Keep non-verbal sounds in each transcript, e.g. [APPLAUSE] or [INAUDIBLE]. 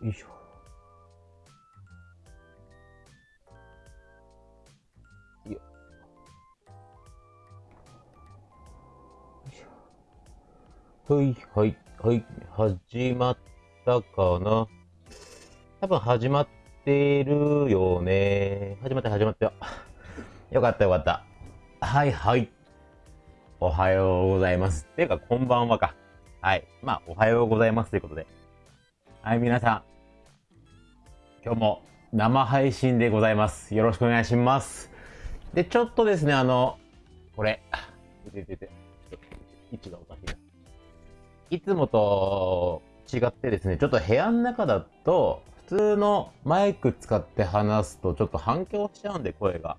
よいしょ。よいしょ。はい、はい、はい、始まったかな？多分始まってるよね。始まった、始まったよ。[LAUGHS] よかった、よかった。はい、はい。おはようございます。ていうか、こんばんはか。はい。まあ、おはようございますということで。はい、皆さん。今日も生配信でございます。よろしくお願いします。で、ちょっとですね、あの、これ、てててて、位置がおかしいな。いつもと違ってですね、ちょっと部屋の中だと、普通のマイク使って話すとちょっと反響しちゃうんで、声が。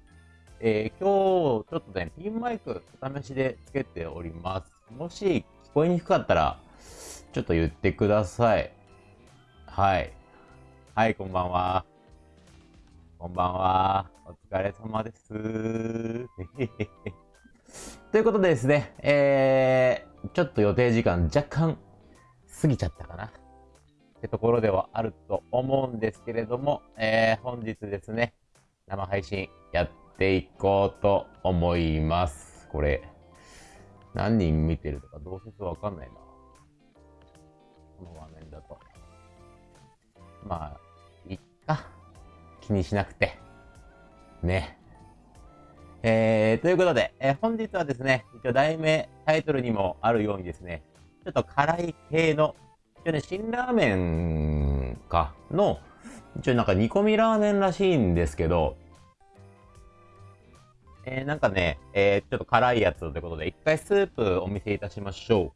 えー今日、ちょっとね、ピンマイクお試しでつけております。もし聞こえにくかったら、ちょっと言ってください。はい。はい、こんばんは。こんばんは。お疲れ様です。[LAUGHS] ということでですね、えー、ちょっと予定時間若干過ぎちゃったかな。ってところではあると思うんですけれども、えー、本日ですね、生配信やっていこうと思います。これ、何人見てるとかどうせわかんないな。この画面だと。まあ、気にしなくて。ね。えー、ということで、えー本日はですね、一応題名、タイトルにもあるようにですね、ちょっと辛い系の、一応ね、辛ラーメンか、の、一応なんか煮込みラーメンらしいんですけど、えー、なんかね、えー、ちょっと辛いやつということで、一回スープお見せいたしましょ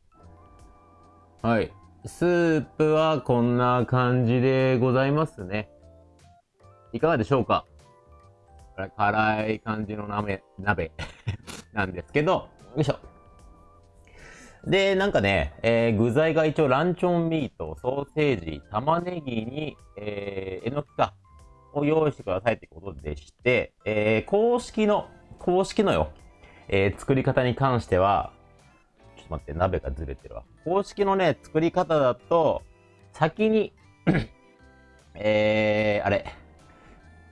う。はい。スープはこんな感じでございますね。いかがでしょうか？辛い感じの鍋、鍋 [LAUGHS] なんですけど、よいしょ。で、なんかね、えー具材が一応ランチョンミート、ソーセージ、玉ねぎに、えー、えのきかを用意してくださいってことでして、えー公式の、公式のよ、えー作り方に関しては、ちょっと待って、鍋がずれてるわ。公式のね、作り方だと、先に、[CLEARS THROAT] えー、あれ、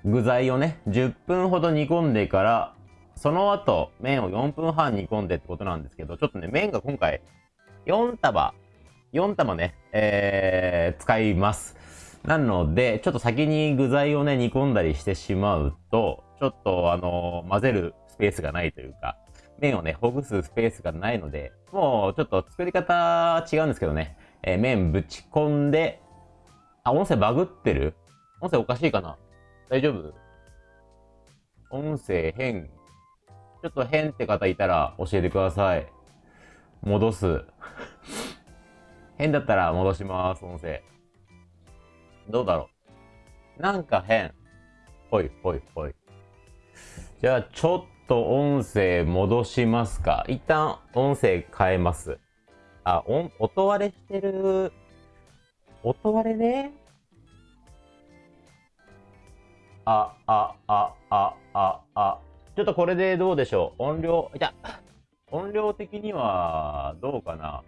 具材をね、10分ほど煮込んでから、その後、麺を4分半煮込んでってことなんですけど、ちょっとね、麺が今回、4束、4玉ね、えー、使います。なので、ちょっと先に具材をね、煮込んだりしてしまうと、ちょっとあの混ぜるスペースがないというか、麺をね、ほぐすスペースがないので、もうちょっと作り方違うんですけどね、えー麺ぶち込んで、あ、音声バグってる？音声おかしいかな？大丈夫？音声変。ちょっと変って方いたら教えてください。戻す。変だったら戻します、音声。どうだろう？なんか変。ほいほいほい。じゃあ、ちょっと音声戻しますか。一旦音声変えます。あ、音、音割れしてる。音割れね。あ、あ、あ、あ、あ、あ。ちょっとこれでどうでしょう？音量、いた。音量的にはどうかな？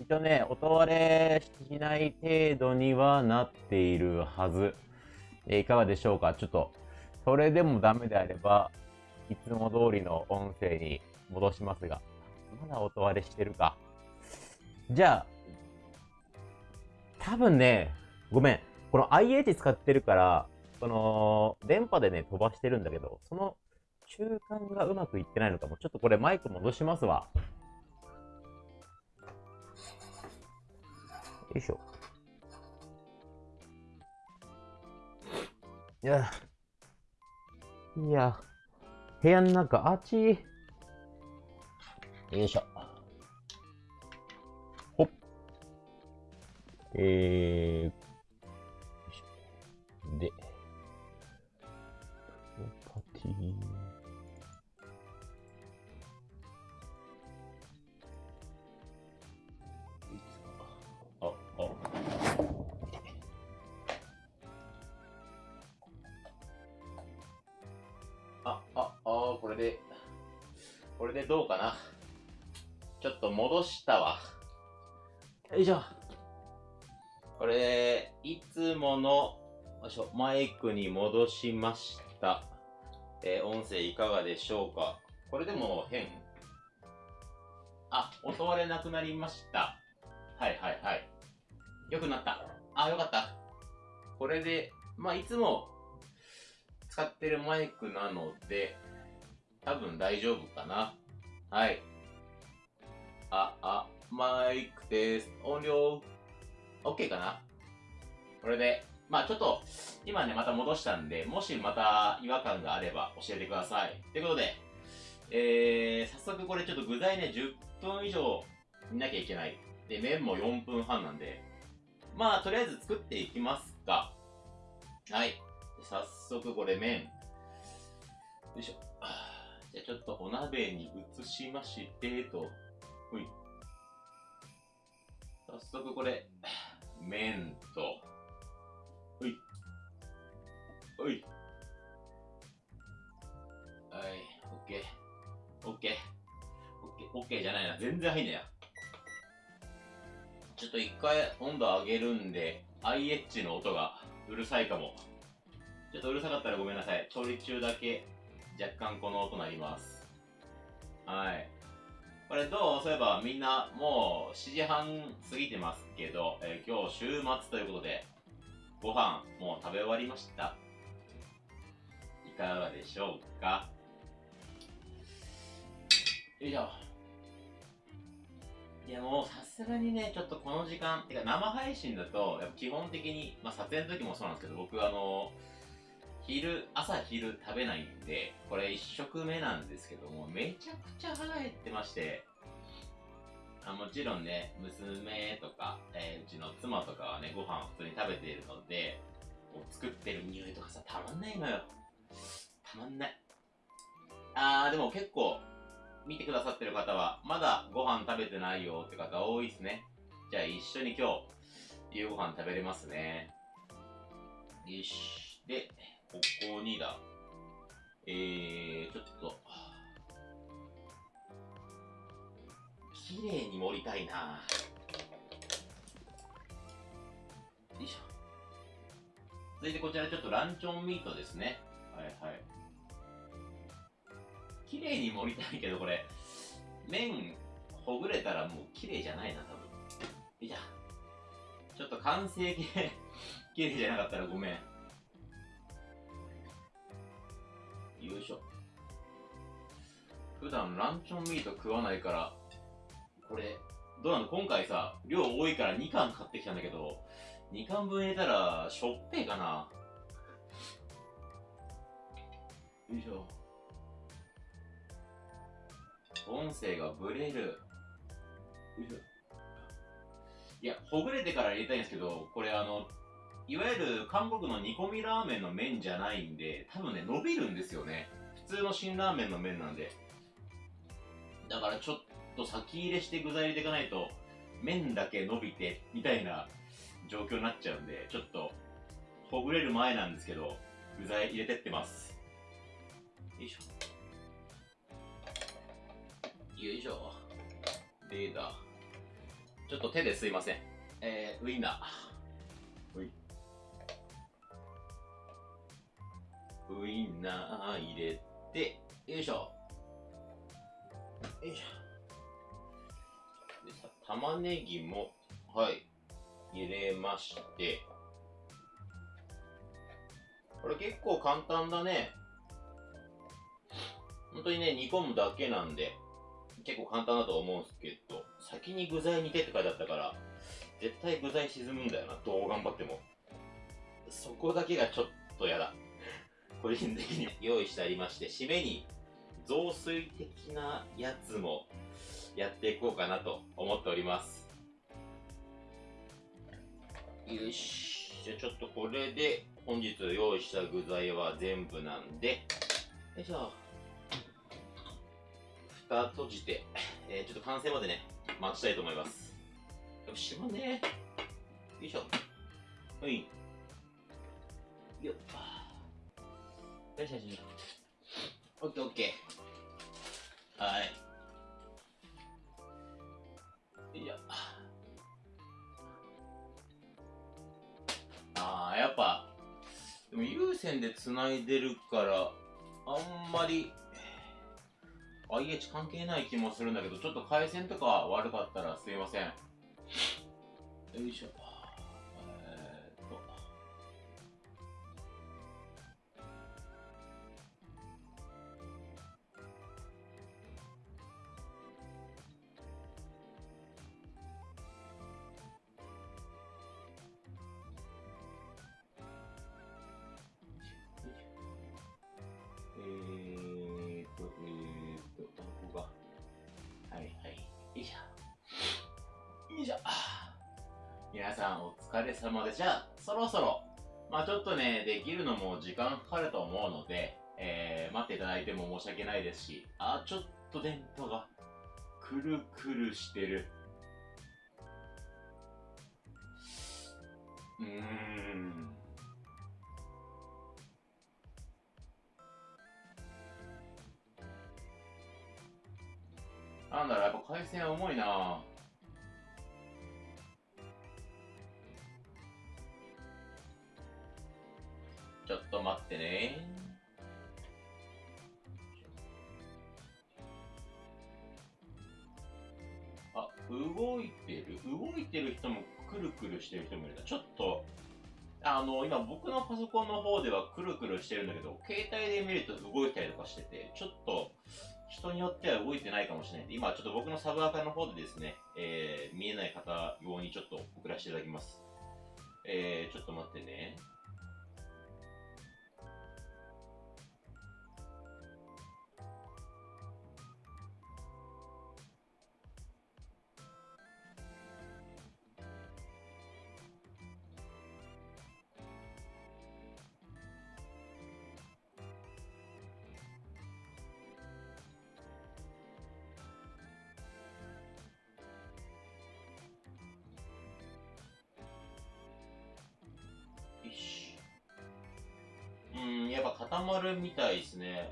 一応ね、音割れしない程度にはなっているはず。えいかがでしょうか？ちょっと、それでもダメであれば、いつも通りの音声に戻しますが、まだ音割れしてるか。じゃあ、多分ね、ごめん。この IH 使ってるから、その、電波でね、飛ばしてるんだけど、その中間がうまくいってないのかも。ちょっとこれマイク戻しますわ。よいしょ。いや、いや、部屋の中、あっち。よいしょ。ほっ。えー、これで、これでどうかな？ちょっと戻したわ。よいしょ。これ、いつもの、よいしょ、マイクに戻しました。えー音声いかがでしょうか？これでも変あ、音割れなくなりました。はいはいはい。よくなった。あ、よかった。これで、まあ、いつも使ってるマイクなので、多分大丈夫かな。はい。あ、あ、マイクテスト、音量、OK かな？これで、まあちょっと、今ね、また戻したんで、もしまた違和感があれば教えてください。ということで、えー、早速これちょっと具材ね、10分以上煮なきゃいけない。で、麺も4分半なんで、まあとりあえず作っていきますか。はい。早速これ麺。よいしょ。ゃあちょっとお鍋に移しまして、と。ほい。早速これ、麺と、ほい。ほい。はい、オッケー。オッケー。オッケー、オッケーじゃないな。全然入んねえや。ちょっと一回温度上げるんで、IH の音がうるさいかも。ちょっとうるさかったらごめんなさい。調理中だけ若干この音鳴ります。はい。これどう？そういえばみんなもう7時半過ぎてますけど、えー今日週末ということで、ご飯もう食べ終わりました。いかがでしょうか？よいしょ。いやもうさすがにね、ちょっとこの時間、てか生配信だと、やっぱ基本的に、まあ撮影の時もそうなんですけど、僕あの、昼、朝昼食べないんで、これ一食目なんですけども、めちゃくちゃ腹減ってまして、あもちろんね、娘とか、えーうちの妻とかはね、ご飯を普通に食べているので、こう作ってる匂いとかさ、たまんないのよ。たまんない。あー、でも結構、見てくださってる方は、まだご飯食べてないよって方多いですね。じゃあ一緒に今日、夕ご飯食べれますね。よし。で、ここにだ。えー、ちょっと、綺麗に盛りたいなよいしょ。続いてこちらちょっとランチョンミートですね。はいはい。綺麗に盛りたいけどこれ、麺ほぐれたらもう綺麗じゃないな、多分。よいしょ。ちょっと完成形、[LAUGHS] 綺麗じゃなかったらごめん。よいしょ。普段ランチョンミート食わないから、これ、どうなの今回さ、量多いから2貫買ってきたんだけど、2貫分入れたら、しょっぺーかなよいしょ。音声がブレる。よいしょ。いや、ほぐれてから入れたいんですけど、これあの、いわゆる韓国の煮込みラーメンの麺じゃないんで、多分ね、伸びるんですよね。普通の辛ラーメンの麺なんで。だからちょっと先入れして具材入れていかないと、麺だけ伸びて、みたいな状況になっちゃうんで、ちょっと、ほぐれる前なんですけど、具材入れてってます。よいしょ。よいしょ。でだ。ちょっと手ですいません。えー、ウインナー。ウインナー入れて、よいしょ。よいしょ。でさ、玉ねぎも、はい、入れまして。これ結構簡単だね。本当にね、煮込むだけなんで、結構簡単だと思うんですけど、先に具材煮てって書いてあったから、絶対具材沈むんだよな、どう頑張っても。そこだけがちょっとやだ。個人的に [LAUGHS] 用意してありまして、締めに雑炊的なやつもやっていこうかなと思っております。よし。じゃあちょっとこれで本日用意した具材は全部なんで、よいしょ。蓋閉じて、えー、ちょっと完成までね、待ちたいと思います。よし、まねよいしょ。はい。よっ。よしよしよし。オッケーオッケー。はい。よいしょ。やっぱ、でも有線で繋いでるから、あんまり、IH 関係ない気もするんだけど、ちょっと回線とか悪かったらすいません。よいしょ。れ様で、じゃあ、そろそろ、まあちょっとね、できるのも時間かかると思うので、えー、待っていただいても申し訳ないですし、あ、ちょっと電波が、くるくるしてる。うーん。なんだろう、やっぱ回線重いなちっと待ってねあ、動いてる？動いてる人もくるくるしてる人もいるな。ちょっと、あの、今僕のパソコンの方ではくるくるしてるんだけど、携帯で見ると動いたりとかしてて、ちょっと、人によっては動いてないかもしれないで、今ちょっと僕のサブアカの方でですね、えー、見えない方用にちょっと送らせていただきます。えー、ちょっと待ってね。まるみたいですね。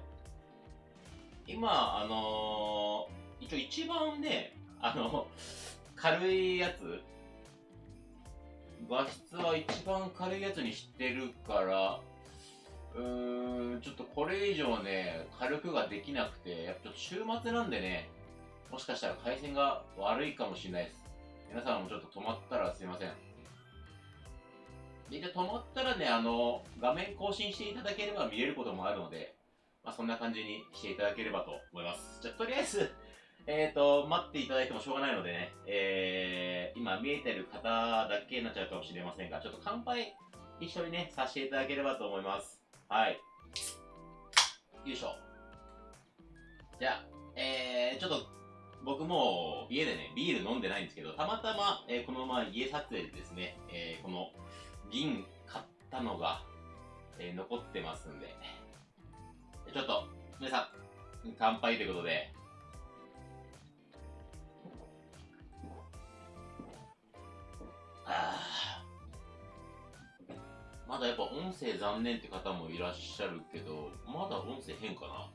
今、あのー、一応一番ね、あの、軽いやつ、画質は一番軽いやつにしてるから、うーん、ちょっとこれ以上ね、軽くができなくて、やっぱちょっと週末なんでね、もしかしたら回線が悪いかもしれないです。皆さんもちょっと止まったらすいません。で、止まったらね、あの、画面更新していただければ見れることもあるので、まあ、そんな感じにしていただければと思います。じゃとりあえず、[LAUGHS] えっ、ー、と、待っていただいてもしょうがないのでね、えー、今見えてる方だけになっちゃうかもしれませんが、ちょっと乾杯一緒にね、させていただければと思います。はい。よいしょ。じゃあ、えー、ちょっと、僕も家でね、ビール飲んでないんですけど、たまたま、えー、このまま家撮影でですね、えー、この、銀買ったのが、えー、残ってますんで、ちょっと、皆さん、乾杯ということで、あまだやっぱ音声残念って方もいらっしゃるけど、まだ音声変かな？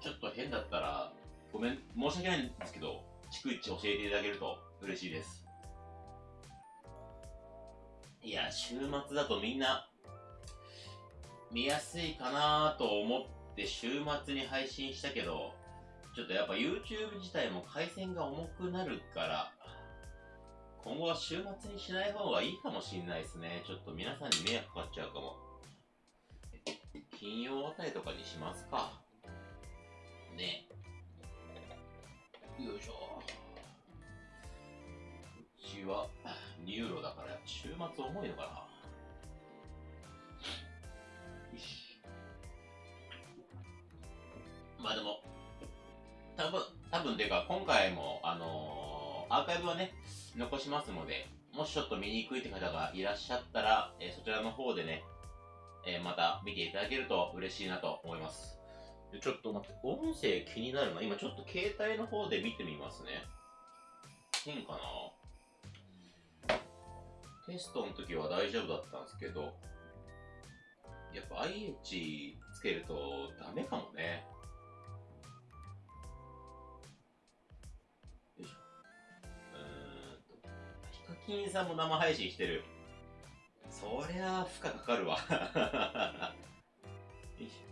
ちょっと変だったら、ごめん、申し訳ないんですけど、逐一教えていただけると嬉しいです。いや、週末だとみんな、見やすいかなと思って週末に配信したけど、ちょっとやっぱ YouTube 自体も回線が重くなるから、今後は週末にしない方がいいかもしんないですね。ちょっと皆さんに迷惑かかっちゃうかも。金曜あたりとかにしますか。ね。よいしょ。ちは2ユーロだから週末重いのかなよしまあでも多分多分ていうか今回もあのー、アーカイブはね残しますのでもしちょっと見にくいって方がいらっしゃったら、えー、そちらの方でね、えー、また見ていただけると嬉しいなと思いますちょっと待って、音声気になるな。今ちょっと携帯の方で見てみますね。変かな？テストの時は大丈夫だったんですけど、やっぱ IH つけるとダメかもね。よいしょ。うーんと。ヒカキンさんも生配信してる。そりゃあ負荷かかるわ [LAUGHS] よいしょ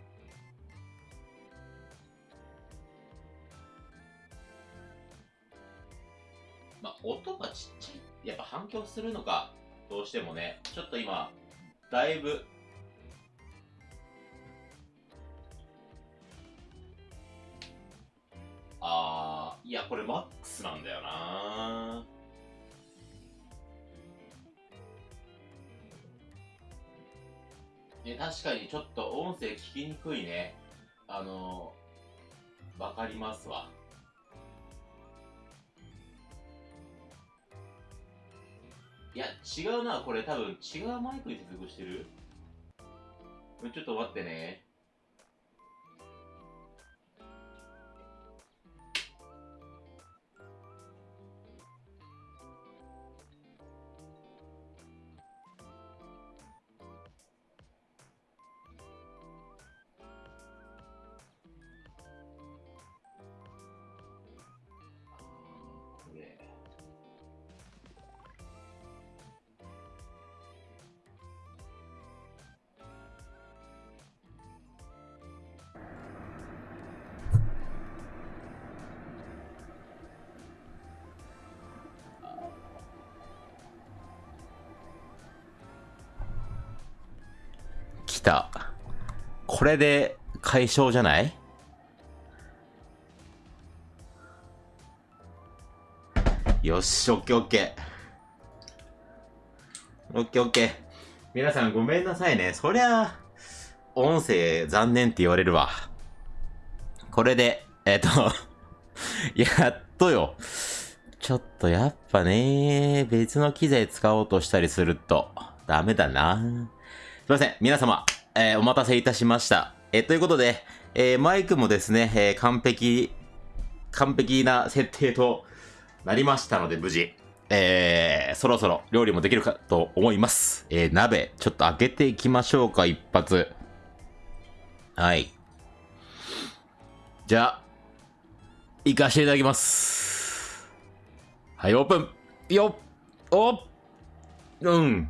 まあ音がちっちゃいやっぱ反響するのかどうしてもねちょっと今だいぶあーいやこれマックスなんだよなね、確かにちょっと音声聞きにくいね。あのー、わかりますわ。いや、違うな。これ多分違うマイクに接続してるちょっと待ってね。た。これで解消じゃない？よし、オッケーオッケー。オッケーオッケー。皆さんごめんなさいね。そりゃ、音声残念って言われるわ。これで、えっ、と、[LAUGHS] やっとよ。ちょっとやっぱね、別の機材使おうとしたりすると、ダメだな。すいません。皆様、えーお待たせいたしました。えーということで、えーマイクもですね、え完璧、完璧な設定となりましたので、無事。えー、そろそろ料理もできるかと思います。えー、鍋、ちょっと開けていきましょうか、一発。はい。じゃあ、行かせていただきます。はい、オープンよっおうん。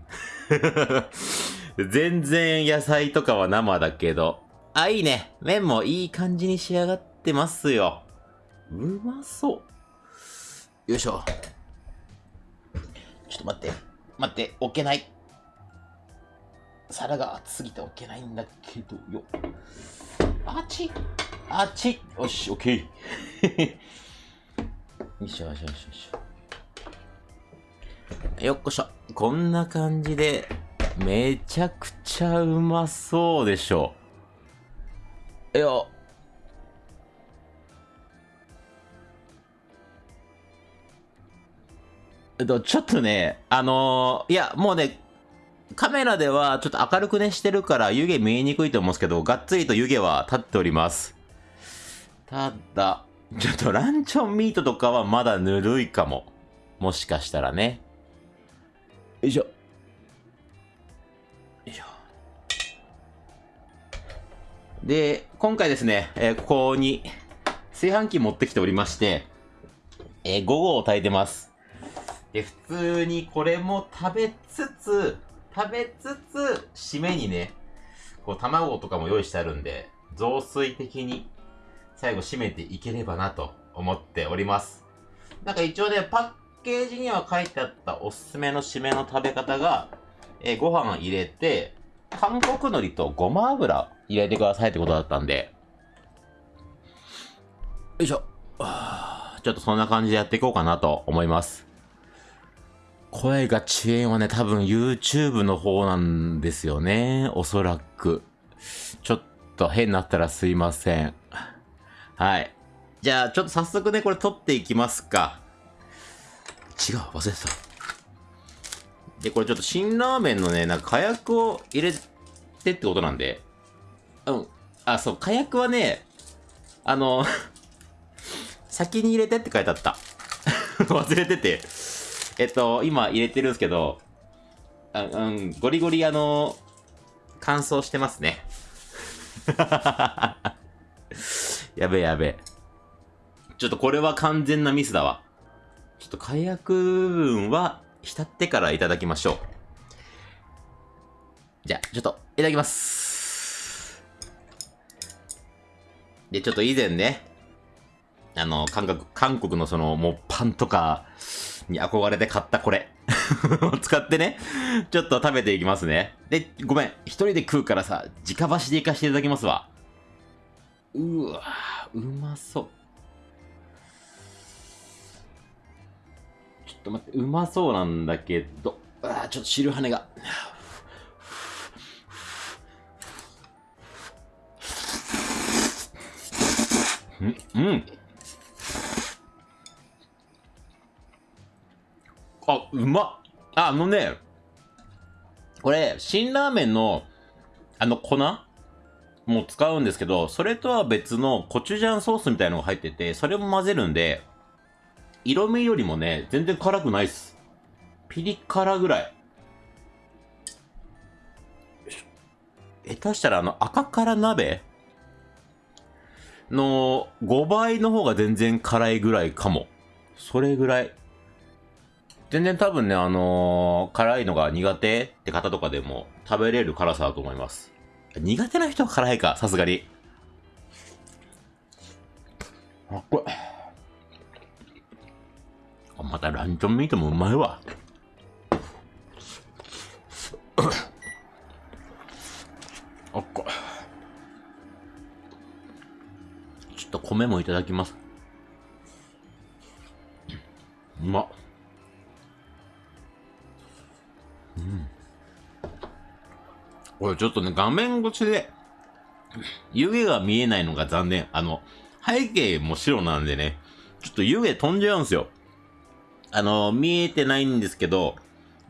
全然野菜とかは生だけど。あ、いいね。麺もいい感じに仕上がってますよ。うまそう。よいしょ。ちょっと待って。待って、置けない。皿が熱すぎて置けないんだけどよ。あっちあっちよし、オッケー。よいしょよいしょよいしょよいしょ。よっこしょ。こんな感じで、めちゃくちゃうまそうでしょ。いや、えっと、ちょっとね、あのーいや、もうね、カメラではちょっと明るくねしてるから湯気見えにくいと思うんですけど、がっつりと湯気は立っております。ただ、ちょっとランチョンミートとかはまだぬるいかも。もしかしたらね。よいしょ。で、今回ですね、えーここに炊飯器持ってきておりまして、えー、午後を炊いてます。で、普通にこれも食べつつ、食べつつ、締めにね、こう卵とかも用意してあるんで、雑炊的に最後締めていければなと思っております。なんか一応ね、パッケージには書いてあったおすすめの締めの食べ方が、えーご飯入れて、韓国海苔とごま油入れてくださいってことだったんで、よいしょ。はあちょっとそんな感じでやっていこうかなと思います。声が遅延はね、多分 YouTube の方なんですよね。おそらく。ちょっと変になったらすいません。はい。じゃあ、ちょっと早速ね、これ撮っていきますか。違う、忘れてた。で、これちょっと辛ラーメンのね、なんか火薬を入れてってことなんで。うん。あ、そう、火薬はね、あの、[LAUGHS] 先に入れてって書いてあった。[LAUGHS] 忘れてて。えっと、今入れてるんですけど、あうん、ゴリゴリあの、乾燥してますね。[LAUGHS] やべやべ。ちょっとこれは完全なミスだわ。ちょっと火薬分は浸ってからいただきましょうじゃあ、ちょっと、いただきます。で、ちょっと以前ね、あの、韓国、韓国のその、もうパンとかに憧れて買ったこれを [LAUGHS] 使ってね、ちょっと食べていきますね。で、ごめん、一人で食うからさ、直箸でいかしていただきますわ。うわうまそう。ちょっと待って、うまそうなんだけど、あちょっと汁跳ねが。うん、うん。あ、うまっ。あ、あのね、これ、辛ラーメンの、あの粉も使うんですけど、それとは別のコチュジャンソースみたいのが入ってて、それも混ぜるんで、色味よりもね、全然辛くないっす。ピリ辛ぐらい。下手したらあの赤辛鍋の5倍の方が全然辛いぐらいかも。それぐらい。全然多分ね、あのー辛いのが苦手って方とかでも食べれる辛さだと思います。苦手な人は辛いか、さすがに。あ、これ。あまたランチョンミートもうまいわ。あっこ。ちと米もいただきます。うまっ。これちょっとね、画面越しで、湯気が見えないのが残念。あの、背景も白なんでね、ちょっと湯気飛んじゃうんですよ。あの、見えてないんですけど、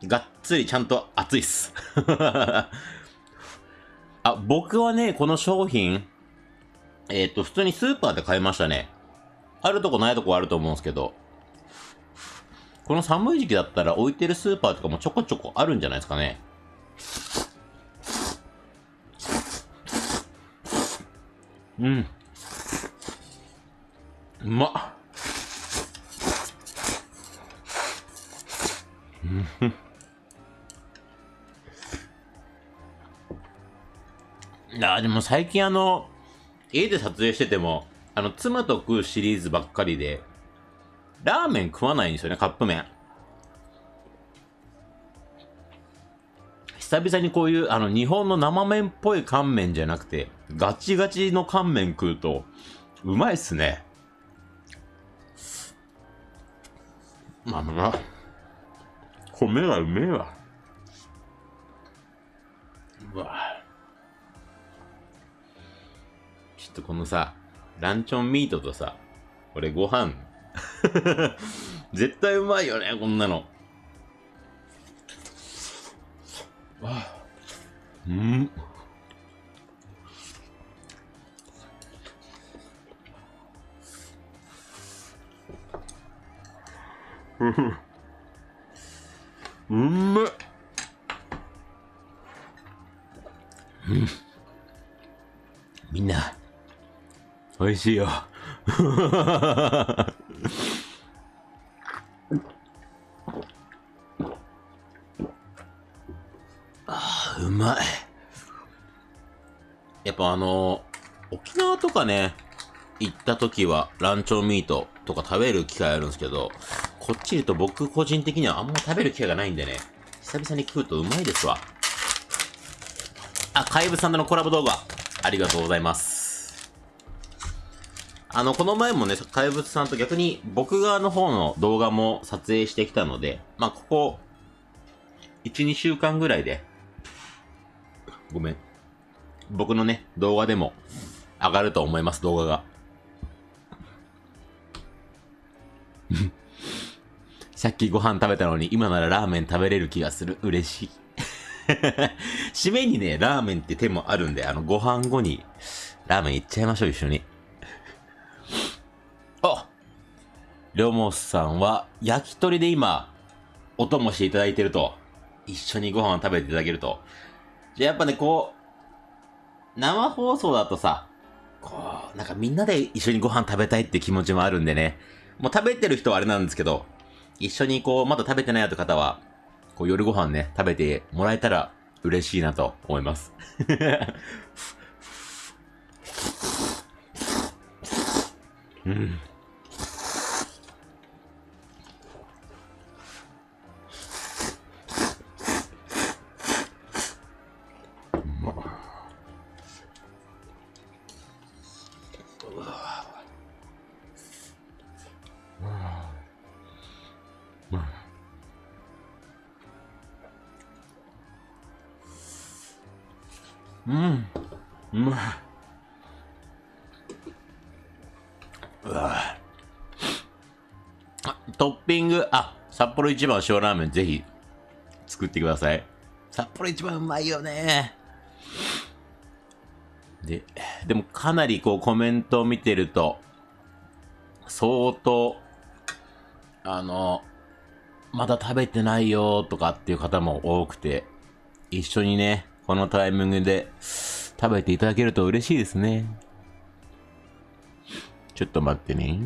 がっつりちゃんと熱いっす。[LAUGHS] あ、僕はね、この商品、えっ、と、普通にスーパーで買いましたね。あるとこないとこあると思うんですけど、この寒い時期だったら置いてるスーパーとかもちょこちょこあるんじゃないですかね。うん。うまっ。うん。いや、でも最近あの、家で撮影してても、あの、妻と食うシリーズばっかりで、ラーメン食わないんですよね、カップ麺。久々にこういう、あの、日本の生麺っぽい乾麺じゃなくて、ガチガチの乾麺食うと、うまいっすね。まあまあ、米がうめえわ。うわょっとこのさ、ランチョンミートとさ、これご飯、[LAUGHS] 絶対うまいよね、こんなの。うん。うん。めうん。みんな。美味しいよ。あーうまい。やっぱあの沖縄とかね行った時はランチョンミートとか食べる機会あるんですけどこっちいると僕個人的にはあんま食べる機会がないんでね久々に食うとうまいですわ。あ怪物さんとのコラボ動画ありがとうございます。あの、この前もね、怪物さんと逆に僕側の方の動画も撮影してきたので、まあ、ここ、1、2週間ぐらいで、ごめん。僕のね、動画でも上がると思います、動画が。[LAUGHS] さっきご飯食べたのに今ならラーメン食べれる気がする。嬉しい。[LAUGHS] 締めにね、ラーメンって手もあるんで、あの、ご飯後にラーメンいっちゃいましょう、一緒に。りょもさんは、焼き鳥で今、お供していただいてると。一緒にご飯を食べていただけると。じゃあやっぱね、こう、生放送だとさ、こう、なんかみんなで一緒にご飯食べたいって気持ちもあるんでね。もう食べてる人はあれなんですけど、一緒にこう、まだ食べてないよって方は、こう夜ご飯ね、食べてもらえたら嬉しいなと思います。うん。札幌一番塩ラーメンぜひ作ってください。札幌一番うまいよね。で、でもかなりこうコメントを見てると、相当、あの、まだ食べてないよとかっていう方も多くて、一緒にね、このタイミングで食べていただけると嬉しいですね。ちょっと待ってね。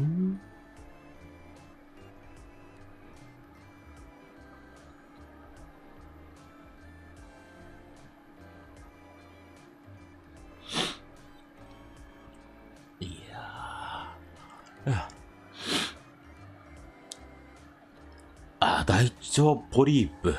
あ、大腸ポリープ。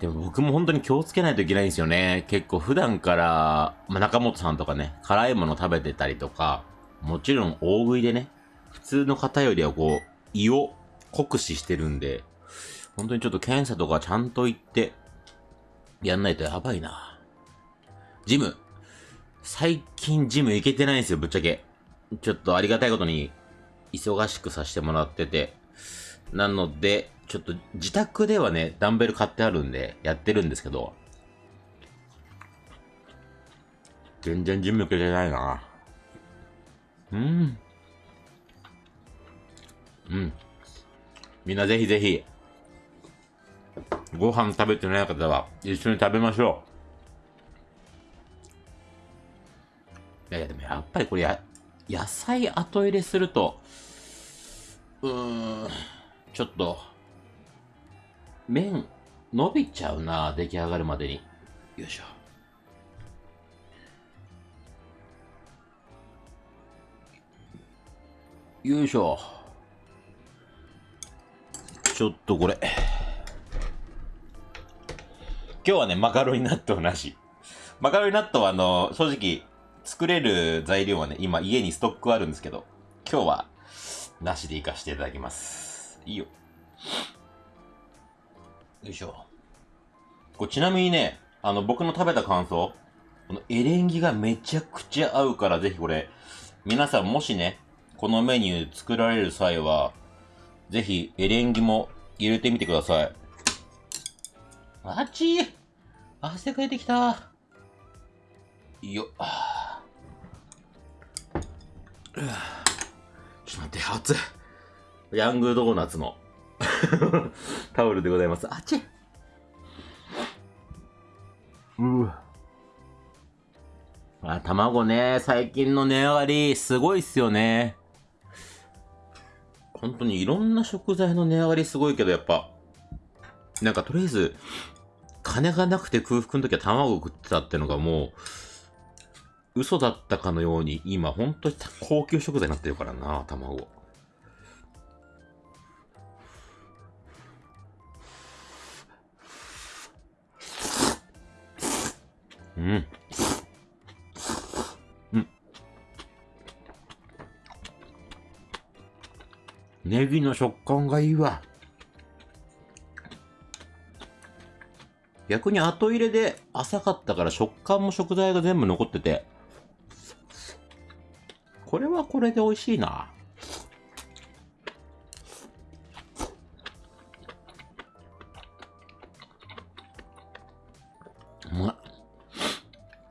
でも僕も本当に気をつけないといけないんですよね。結構普段から、まあ、中本さんとかね、辛いもの食べてたりとか、もちろん大食いでね、普通の方よりはこう、胃を酷使してるんで、本当にちょっと検査とかちゃんと行って、やんないとやばいな。ジム。最近ジム行けてないんですよ、ぶっちゃけ。ちょっとありがたいことに、忙しくさせてもらってて。なので、ちょっと自宅ではね、ダンベル買ってあるんで、やってるんですけど、全然ジム行けてないな。うん。うん。みんなぜひぜひ、ご飯食べてない方は一緒に食べましょう。いやいや、でもやっぱりこれや、野菜後入れすると、うーん、ちょっと、麺、伸びちゃうな、出来上がるまでに。よいしょ。よいしょ。ちょっとこれ。今日はね、マカロニ納豆なし。マカロニ納豆はあの、正直、作れる材料はね、今家にストックあるんですけど、今日は、なしでいかしていただきます。いいよ。よいしょ。これちなみにね、あの、僕の食べた感想、このエレンギがめちゃくちゃ合うから、ぜひこれ、皆さんもしね、このメニュー作られる際は、ぜひエレンギも入れてみてください。あっちー汗かいてきたいいよ。あーちょっと待って、熱い。ヤングドーナツの [LAUGHS] タオルでございます。あっちうわ。あ、卵ね、最近の値上がり、すごいっすよね。本当にいろんな食材の値上がりすごいけど、やっぱ、なんかとりあえず、金がなくて空腹の時は卵食ってたってのがもう、嘘だったかのように、今本当に高級食材になってるからな、卵。うん。うん。ネギの食感がいいわ。逆に後入れで浅かったから食感も食材が全部残ってて、これはこれで美味しいな。うまい。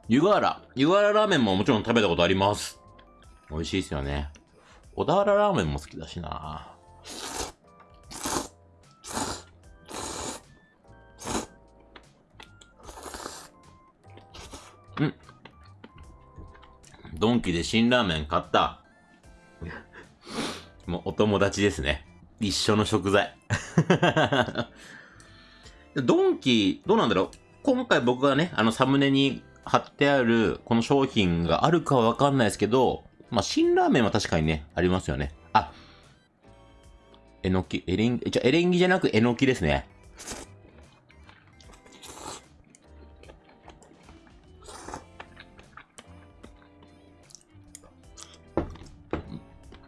湯河原。湯河原ラーメンももちろん食べたことあります。美味しいですよね。小田原ラーメンも好きだしな。うん。ドンキで辛ラーメン買った。もうお友達ですね。一緒の食材。[LAUGHS] ドンキ、どうなんだろう今回僕がね、あのサムネに貼ってあるこの商品があるかはわかんないですけど、まあ、辛ラーメンは確かにね、ありますよね。あ、えのき、エレン、じゃエレンギじゃなくえのきですね。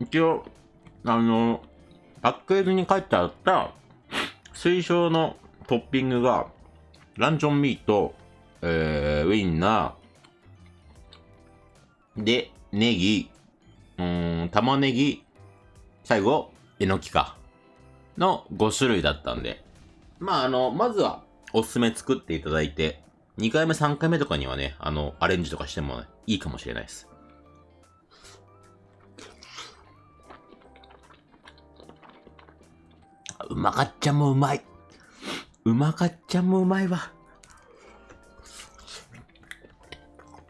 一応、あの、パッケージに書いてあった推奨のトッピングが、ランチョンミート、えー、ウインナー、で、ネギ、うん、玉ねぎ、最後、えのきか。の5種類だったんで。まあ、あの、まずは、おすすめ作っていただいて、2回目、3回目とかにはね、あの、アレンジとかしても、いいかもしれないです。うまかっちゃんもうまい。うまかっちゃんもうまいわ。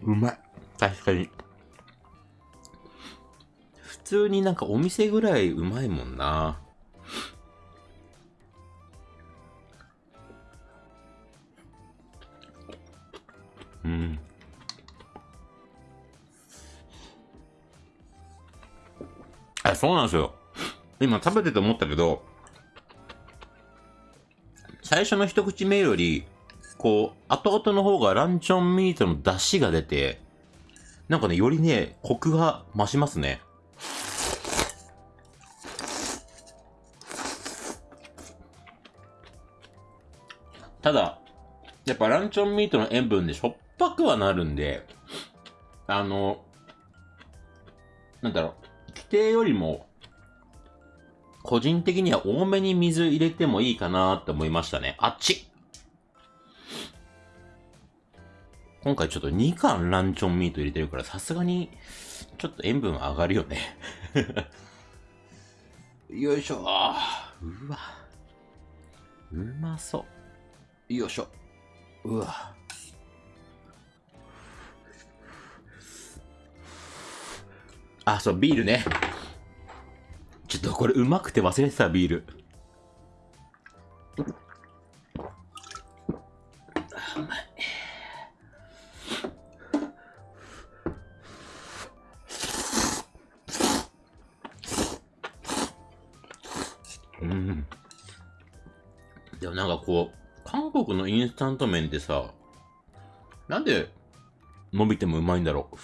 うまい。確かに。普通になんかお店ぐらいうまいもんな。うん。あ、そうなんですよ。今食べてて思ったけど、最初の一口目より、こう、後々の方がランチョンミートの出汁が出て、なんかね、よりね、コクが増しますね。ただ、やっぱランチョンミートの塩分でしょっぱくはなるんで、あの、なんだろう、規定よりも個人的には多めに水入れてもいいかなって思いましたね。あっち。今回ちょっと2貫ランチョンミート入れてるからさすがにちょっと塩分上がるよね。[LAUGHS] よいしょ。うわ。うまそう。よいしょ。うわ。あそうビールね。ちょっとこれうまくて忘れてたビール。う。ん。でもなんかこう、韓国のインスタント麺ってさ、なんで伸びてもうまいんだろう。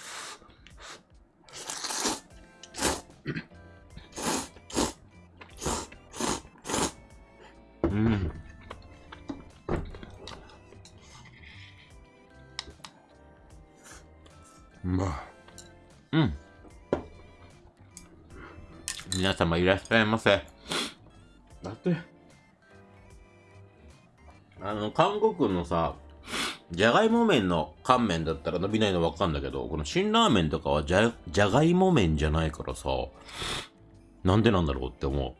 様いらっしゃいませ。だって、あの、韓国のさ、じゃがいも麺の乾麺だったら伸びないのわかんだけど、この辛ラーメンとかはじゃ、じゃがいも麺じゃないからさ、なんでなんだろうって思う。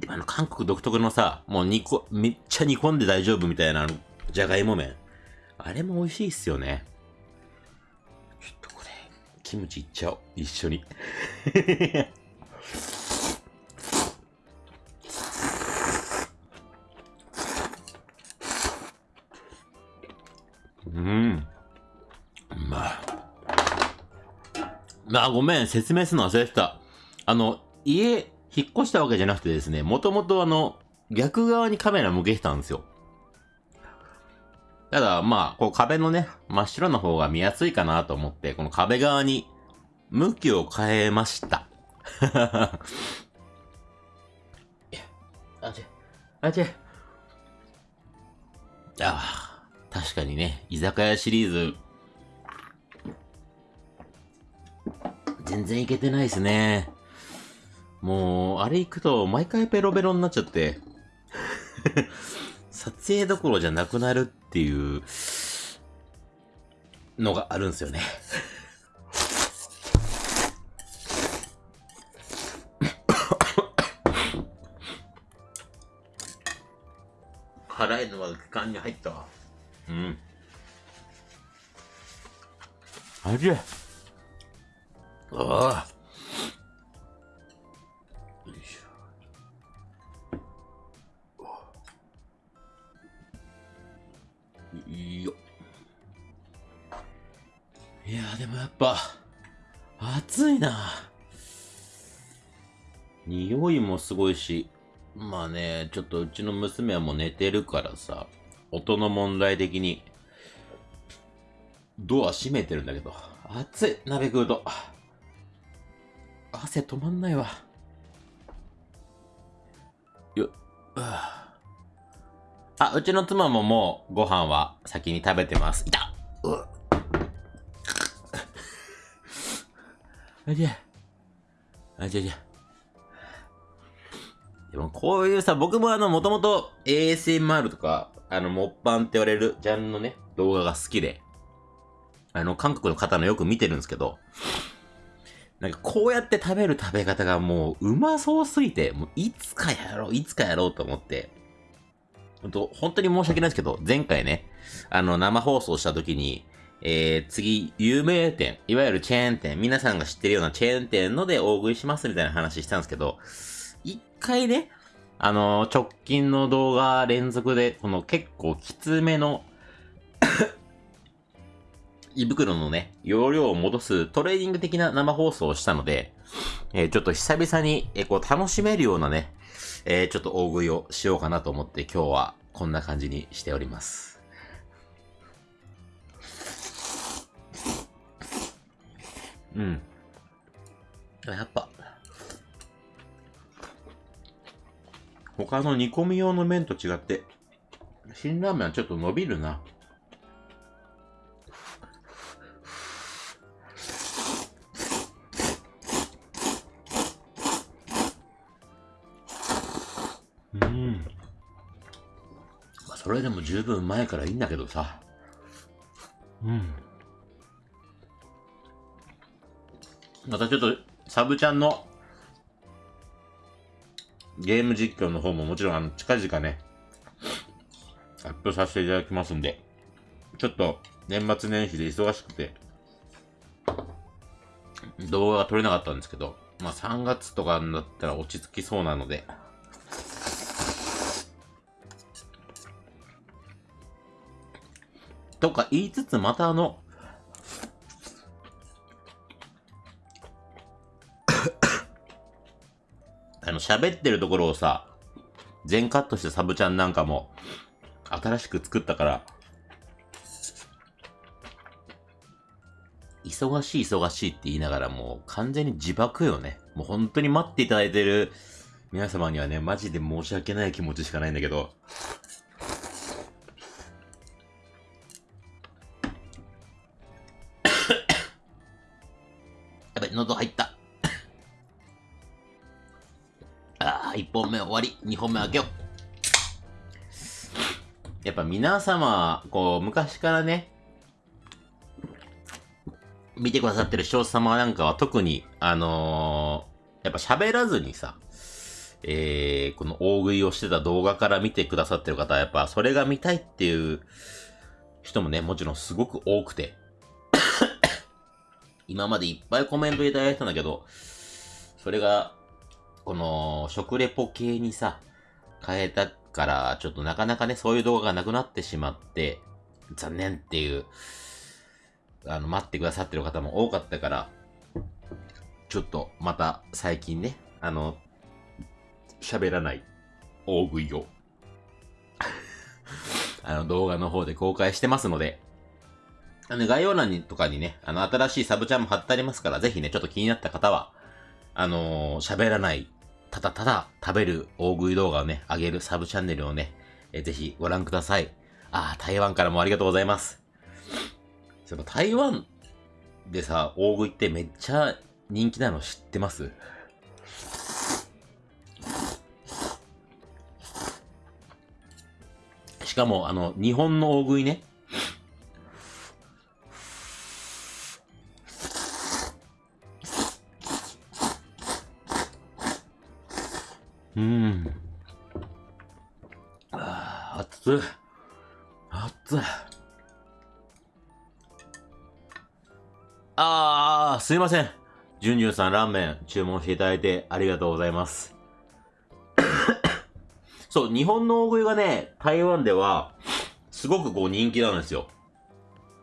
でもあの、韓国独特のさ、もう煮こ、めっちゃ煮込んで大丈夫みたいな、じゃがいも麺。あれも美味しいっすよね。ちょっとこれ、キムチいっちゃおう。一緒に。うん。まあ。あ、ごめん、説明するの忘れてた。あの、家、引っ越したわけじゃなくてですね、もともとあの、逆側にカメラ向けてたんですよ。ただ、まあ、こう壁のね、真っ白の方が見やすいかなと思って、この壁側に向きを変えました。[LAUGHS] あちあちああ、確かにね、居酒屋シリーズ、全然いけてないですね。もう、あれ行くと毎回ペロペロになっちゃって。[LAUGHS] 撮影どころじゃなくなるっていうのがあるんですよね。辛いのは気に入ったわ。うん。味ああ。よいしょ。いいよ。いやでもやっぱ、暑いな。匂いもすごいし、まあね、ちょっとうちの娘はもう寝てるからさ、音の問題的に、ドア閉めてるんだけど、暑い、鍋食うと。汗止まんないわ。よ、あ、うちの妻ももうご飯は先に食べてます。いたうあじゃあじゃあじゃあでもこういうさ、僕もあの、もともと ASMR とか、あの、モッパンって言われるジャンルのね、動画が好きで、あの、韓国の方のよく見てるんですけど、なんかこうやって食べる食べ方がもううまそうすぎて、もういつかやろう、いつかやろうと思って、本当本当に申し訳ないですけど、前回ね、あの、生放送した時に、えー、次、有名店、いわゆるチェーン店、皆さんが知ってるようなチェーン店ので大食いしますみたいな話したんですけど、一回ね、あの直近の動画連続で、この結構きつめの [COUGHS] 胃袋のね、容量を戻すトレーニング的な生放送をしたので、えー、ちょっと久々に、えー、こう楽しめるようなね、えー、ちょっと大食いをしようかなと思って今日はこんな感じにしております。うん。やっぱ、他の煮込み用の麺と違って、辛ラーメンはちょっと伸びるな。うん。まあ、それでも十分前からいいんだけどさ。うん。またちょっと、サブちゃんのゲーム実況の方ももちろんあの近々ね、アップさせていただきますんで、ちょっと年末年始で忙しくて、動画が撮れなかったんですけど、まあ3月とかになったら落ち着きそうなので、とか言いつつまたあの、あの、喋ってるところをさ、全カットしてサブちゃんなんかも、新しく作ったから、忙しい忙しいって言いながらもう完全に自爆よね。もう本当に待っていただいてる皆様にはね、マジで申し訳ない気持ちしかないんだけど。2本目開けよう。やっぱ皆様、こう、昔からね、見てくださってる視聴者様なんかは特に、あのー、やっぱ喋らずにさ、えー、この大食いをしてた動画から見てくださってる方は、やっぱそれが見たいっていう人もね、もちろんすごく多くて、[COUGHS] 今までいっぱいコメントいただいたんだけど、それがこの、食レポ系にさ、変えたから、ちょっとなかなかね、そういう動画がなくなってしまって、残念っていう、あの、待ってくださってる方も多かったから、ちょっとまた最近ね、あの、喋らない大食いを [LAUGHS] あの動画の方で公開してますので、あの概要欄にとかにね、あの新しいサブチャンも貼ってありますから、ぜひね、ちょっと気になった方は、あのー、喋らない、ただただ食べる大食い動画をね、上げるサブチャンネルをね、えー、ぜひご覧ください。ああ、台湾からもありがとうございます。その台湾でさ、大食いってめっちゃ人気なの知ってます？しかも、あの、日本の大食いね、うん。ああ熱い。熱い。あー、すいません。ジュンジュンさんラーメン注文していただいてありがとうございます。[COUGHS] そう、日本の大食いがね、台湾では、すごくこう人気なんですよ。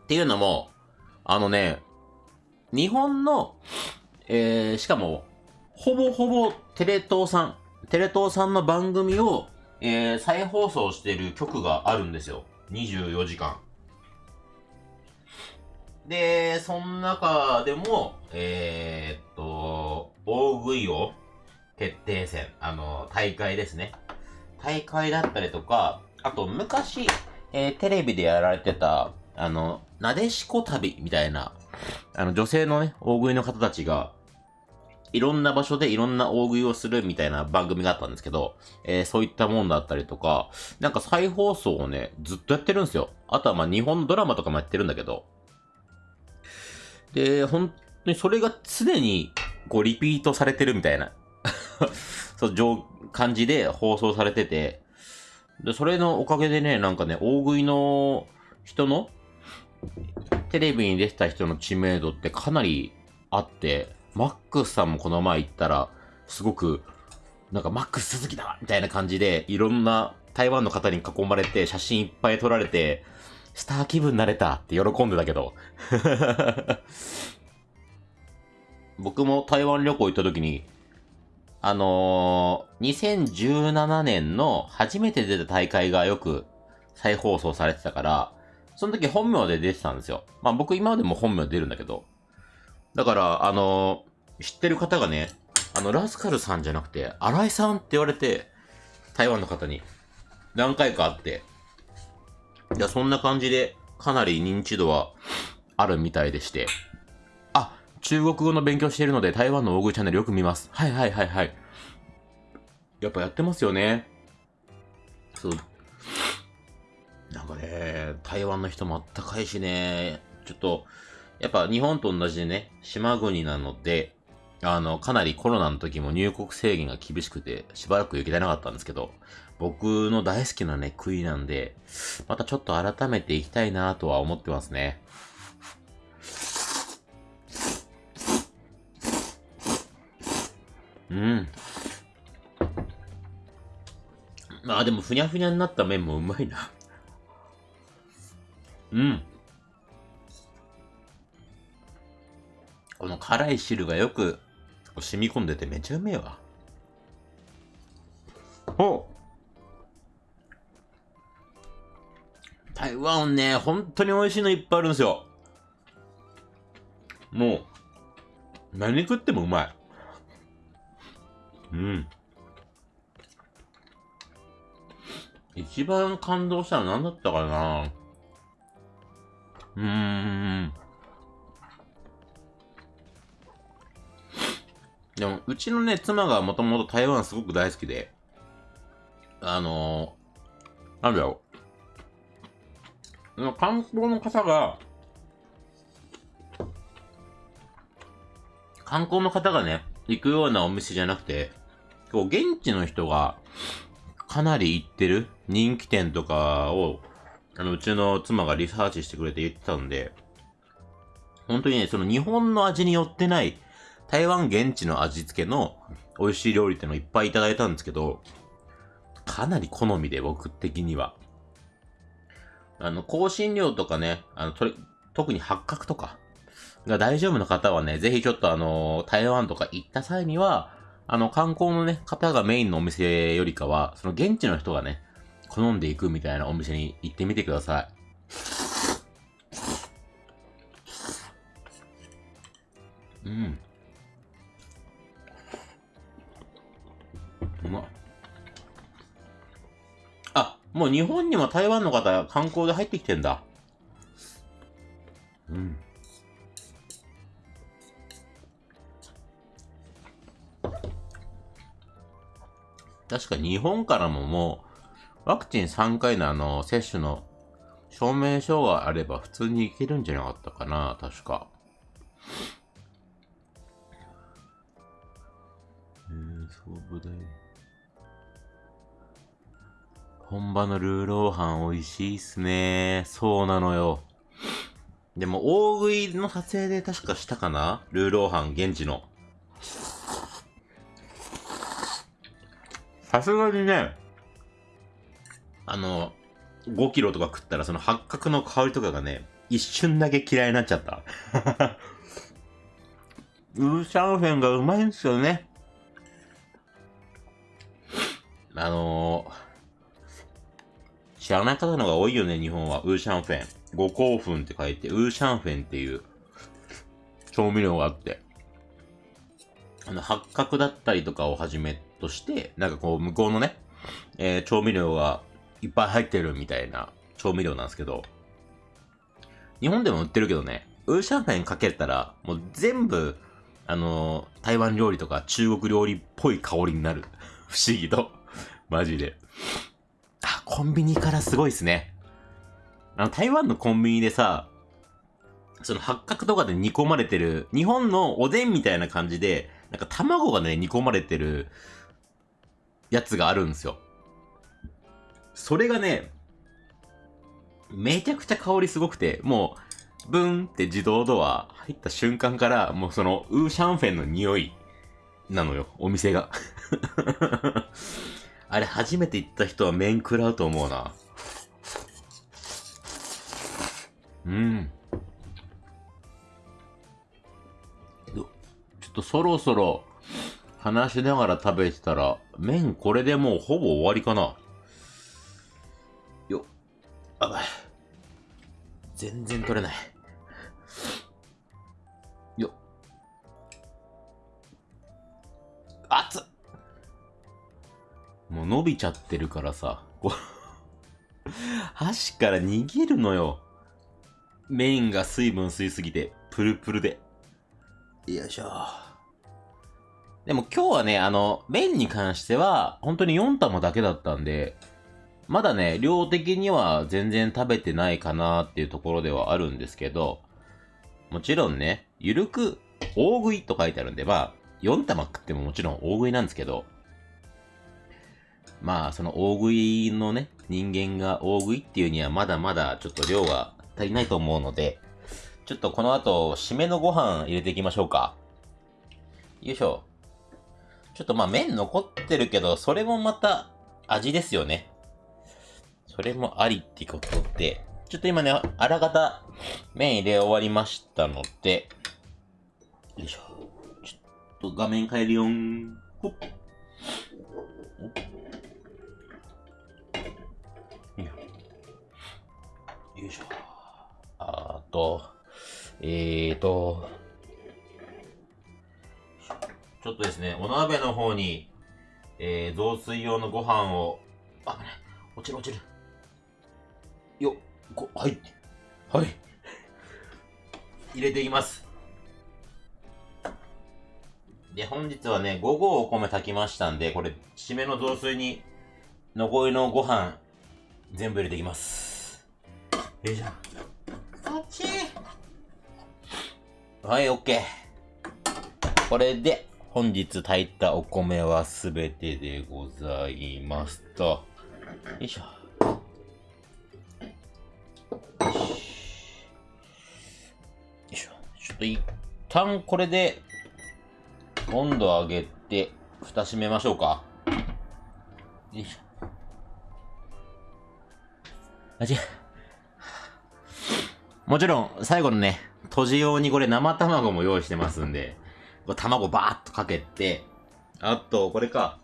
っていうのも、あのね、日本の、えー、しかも、ほぼほぼテレ東さん、テレ東さんの番組を、えー、再放送してる曲があるんですよ。24時間。で、その中でも、えー、っと、大食いを決定戦、あの、大会ですね。大会だったりとか、あと昔、えー、テレビでやられてた、あの、なでしこ旅みたいな、あの、女性のね、大食いの方たちが、いろんな場所でいろんな大食いをするみたいな番組があったんですけど、えー、そういったもんだったりとか、なんか再放送をね、ずっとやってるんですよ。あとはまあ日本のドラマとかもやってるんだけど。で、本当にそれが常にこうリピートされてるみたいな [LAUGHS] そう、感じで放送されてて、で、それのおかげでね、なんかね、大食いの人の、テレビに出てた人の知名度ってかなりあって、マックスさんもこの前行ったら、すごく、なんかマックス鈴木だみたいな感じで、いろんな台湾の方に囲まれて、写真いっぱい撮られて、スター気分になれたって喜んでたけど。僕も台湾旅行行った時に、あのー、2017年の初めて出た大会がよく再放送されてたから、その時本名で出てたんですよ。まあ僕今までも本名出るんだけど。だから、あの、知ってる方がね、あの、ラスカルさんじゃなくて、新井さんって言われて、台湾の方に何回かあって、いや、そんな感じで、かなり認知度はあるみたいでして、あ中国語の勉強しているので台湾の大食いチャンネルよく見ます。はいはいはいはい。やっぱやってますよね。そう。なんかね、台湾の人もあったかいしね、ちょっと、やっぱ日本と同じでね、島国なので、あの、かなりコロナの時も入国制限が厳しくて、しばらく行けてなかったんですけど、僕の大好きなね、国なんで、またちょっと改めて行きたいなとは思ってますね。うん。まあでも、ふにゃふにゃになった麺もうまいな。うん。この辛い汁がよく染み込んでてめちゃうめえわ。お台湾ね、本当に美味しいのいっぱいあるんですよ。もう、何食ってもうまい。うん。一番感動したの何だったかなうーん。でも、うちのね、妻がもともと台湾すごく大好きで、あのー、なんだろう。観光の方が、観光の方がね、行くようなお店じゃなくて、こう、現地の人がかなり行ってる人気店とかを、あの、うちの妻がリサーチしてくれて言ってたんで、本当にね、その日本の味によってない、台湾現地の味付けの美味しい料理ってのをいっぱいいただいたんですけど、かなり好みで僕的には。あの、香辛料とかね、あの、と、特に八角とかが大丈夫な方はね、ぜひちょっとあの、台湾とか行った際には、あの、観光のね、方がメインのお店よりかは、その現地の人がね、好んでいくみたいなお店に行ってみてください。うん。うまあ、もう日本にも台湾の方観光で入ってきてんだ。うん。確か日本からももう、ワクチン3回のあの、接種の証明書があれば普通に行けるんじゃなかったかな、確か。えー、そうだよ。本場のルーローハン美味しいっすね。そうなのよ。でも、大食いの撮影で確かしたかな？ルーローハン現地の。さすがにね、あの、5キロとか食ったらその八角の香りとかがね、一瞬だけ嫌いになっちゃった。[LAUGHS] ウーシャンフェンがうまいんですよね。あのー、知らない方の方が多いよね、日本は。ウーシャンフェン。五香粉って書いて、ウーシャンフェンっていう調味料があって。あの、八角だったりとかをはじめとして、なんかこう、向こうのね、えー調味料がいっぱい入ってるみたいな調味料なんですけど、日本でも売ってるけどね、ウーシャンフェンかけたら、もう全部、あのー台湾料理とか中国料理っぽい香りになる。不思議と。マジで。あ、コンビニからすごいっすね。あの、台湾のコンビニでさ、その八角とかで煮込まれてる、日本のおでんみたいな感じで、なんか卵がね、煮込まれてるやつがあるんですよ。それがね、めちゃくちゃ香りすごくて、もう、ブンって自動ドア入った瞬間から、もうその、ウーシャンフェンの匂いなのよ、お店が。あれ、初めて行った人は麺食らうと思うな。うん。ちょっとそろそろ話しながら食べてたら、麺これでもうほぼ終わりかな。よっ。あばい。全然取れない。よっ。熱っもう伸びちゃってるからさ、こ [LAUGHS] う箸から逃げるのよ。麺が水分吸いすぎて、プルプルで。よいしょ。でも今日はね、あの、麺に関しては、本当に4玉だけだったんで、まだね、量的には全然食べてないかなっていうところではあるんですけど、もちろんね、ゆるく大食いと書いてあるんで、まあ、4玉食ってももちろん大食いなんですけど、まあ、その大食いのね、人間が大食いっていうにはまだまだちょっと量が足りないと思うので、ちょっとこの後、締めのご飯入れていきましょうか。よいしょ。ちょっとまあ麺残ってるけど、それもまた味ですよね。それもありってことで、ちょっと今ね、あらかた麺入れ終わりましたので、よいしょ。ちょっと画面変えるよん。ほっ。よいしょ。あと、えーと、ちょっとですね、お鍋の方に、えー、雑炊用のご飯を、あ、危ない。落ちる落ちる。よっ、はい。はい。入れていきます。で、本日はね、午後お米炊きましたんで、これ、締めの雑炊に、残りのご飯、全部入れていきます。よいしょ。あっちはい、オッケー。これで、本日炊いたお米はすべてでございますと。よいしょ。よいしょ。ちょっと一旦これで、温度上げて、蓋閉めましょうか。よいしょ。あ、違う。もちろん、最後のね、閉じ用にこれ生卵も用意してますんで、これ卵バーっとかけて、あと、これか、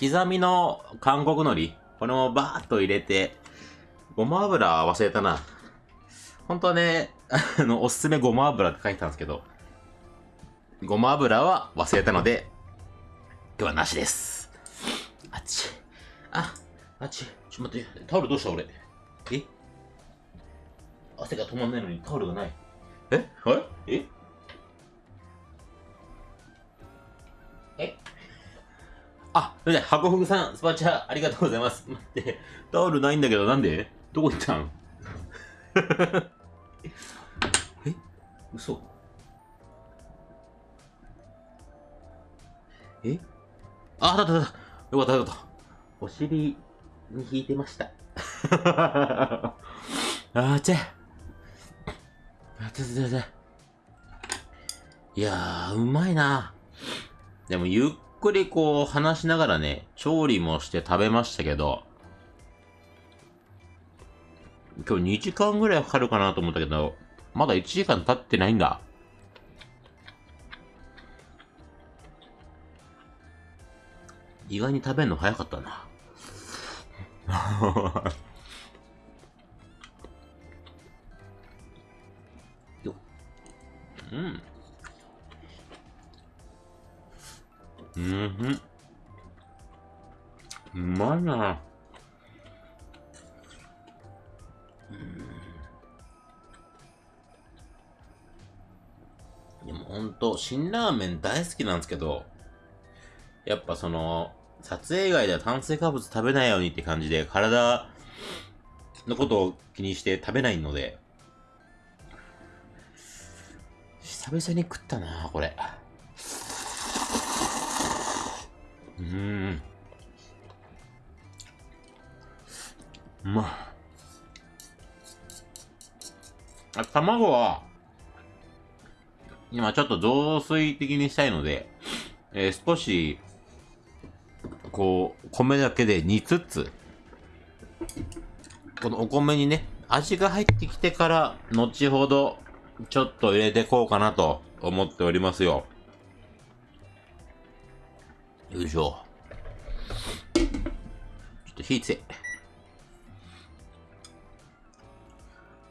刻みの韓国海苔、これもバーっと入れて、ごま油忘れたな。本当はね、あの、おすすめごま油って書いてたんですけど、ごま油は忘れたので、今日はなしです。あっち。あ、あっち。ちょっと待って、タオルどうした俺？え？汗が止まんないのにタオルがない。え？はいえ？え？あ、それで、ハコフグさん、スパチャありがとうございます。待って、タオルないんだけど、なんで？どこ行ったん？え？嘘え？あ、だっただった。よかったよかった。お尻に引いてました。[LAUGHS] あーちゃ。あちゃちゃちゃ。いやー、うまいな。でも、ゆっくりこう、話しながらね、調理もして食べましたけど、今日2時間ぐらいかかるかなと思ったけど、まだ1時間経ってないんだ。意外に食べるの早かったな。[LAUGHS] うん。うん。うまいな。でもほん。と、辛ラーメン大好きなん。ですけど、やっぱその、撮影以外では炭水化物食べないようにって感じで、体のことを気にして食べないので、久々に食ったなこれ。うん。うま。あ、卵は、今ちょっと雑炊的にしたいので、えー少し、こう、米だけで煮つつ、このお米にね、味が入ってきてから、後ほど、ちょっと入れてこうかなと思っておりますよ。よいしょ。ちょっと火つえ。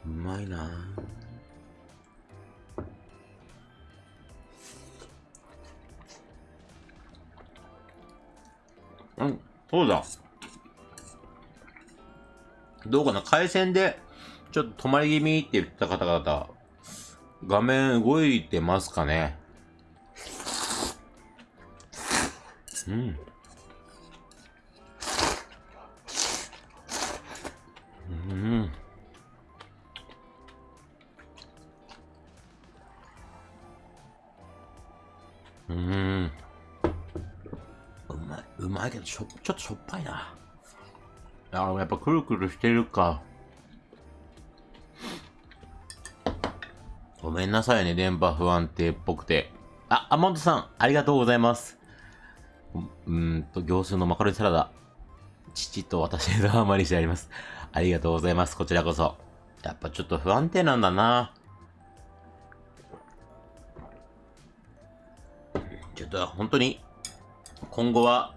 うまいな。うん、そうだ。どうかな？回線で、ちょっと止まり気味って言った方々、画面動いてますかねうん。うん。うん。うまい。うまいけど、しょ、ちょっとしょっぱいな。あ、やっぱくるくるしてるか。ごめんなさいね、電波不安定っぽくて。あ、アモントさん、ありがとうございます。うんと、行数のマカロニサラダ。父と私でハマりしてあります。ありがとうございます。こちらこそ。やっぱちょっと不安定なんだな。ちょっと本当に、今後は、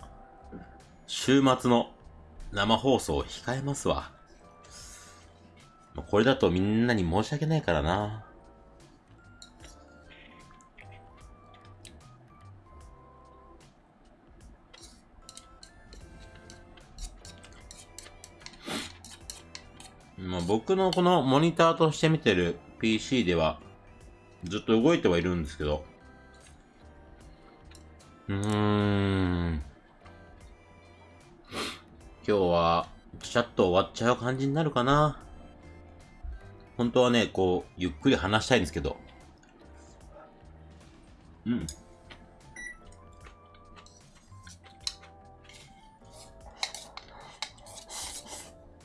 週末の生放送を控えますわ。これだとみんなに申し訳ないからな。まあ、僕のこのモニターとして見てる PC ではずっと動いてはいるんですけど、うーん。今日は、ちゃっと終わっちゃう感じになるかな。本当はね、こう、ゆっくり話したいんですけど。うん。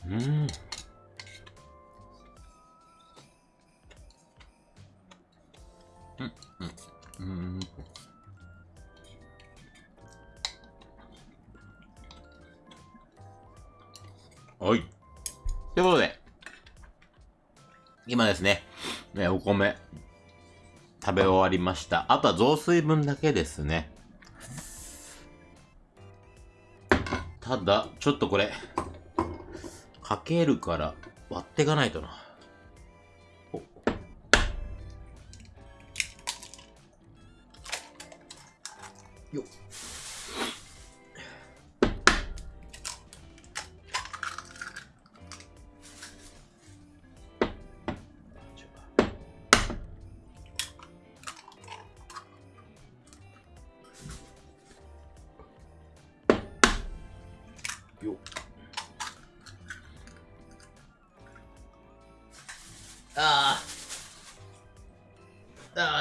うん。うん。はい。ということで、今ですね、ねお米、食べ終わりました。あとは雑炊分だけですね。ただ、ちょっとこれ、かけるから割っていかないとな。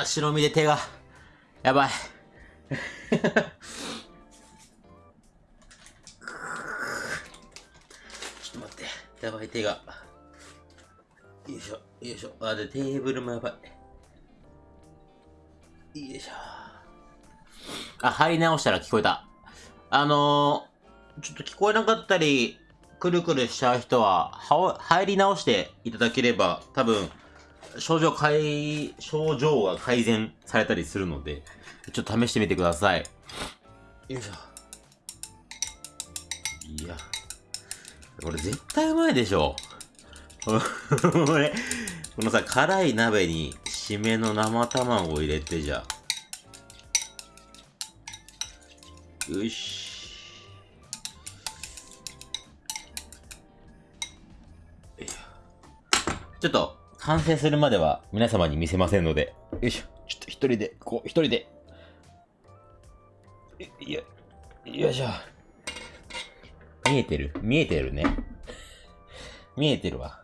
白身で手がやばい。ちょっと待って。やばい手が。よいしょよいしょ。あでテーブルもやばい。よいしょ。あ入り直したら聞こえた。あのー、ちょっと聞こえなかったりくるくるしちゃう人は、は入り直していただければ、多分、症状改、症状が改善されたりするので、ちょっと試してみてください。よいしょ。いや。これ絶対うまいでしょ。これ、このさ、辛い鍋に締めの生卵を入れてじゃあ。よし。ちょっと、完成するまでは皆様に見せませんので。よいしょ。ちょっと一人で、こう、一人で。いや、よいしょ。見えてる？見えてるね。見えてるわ。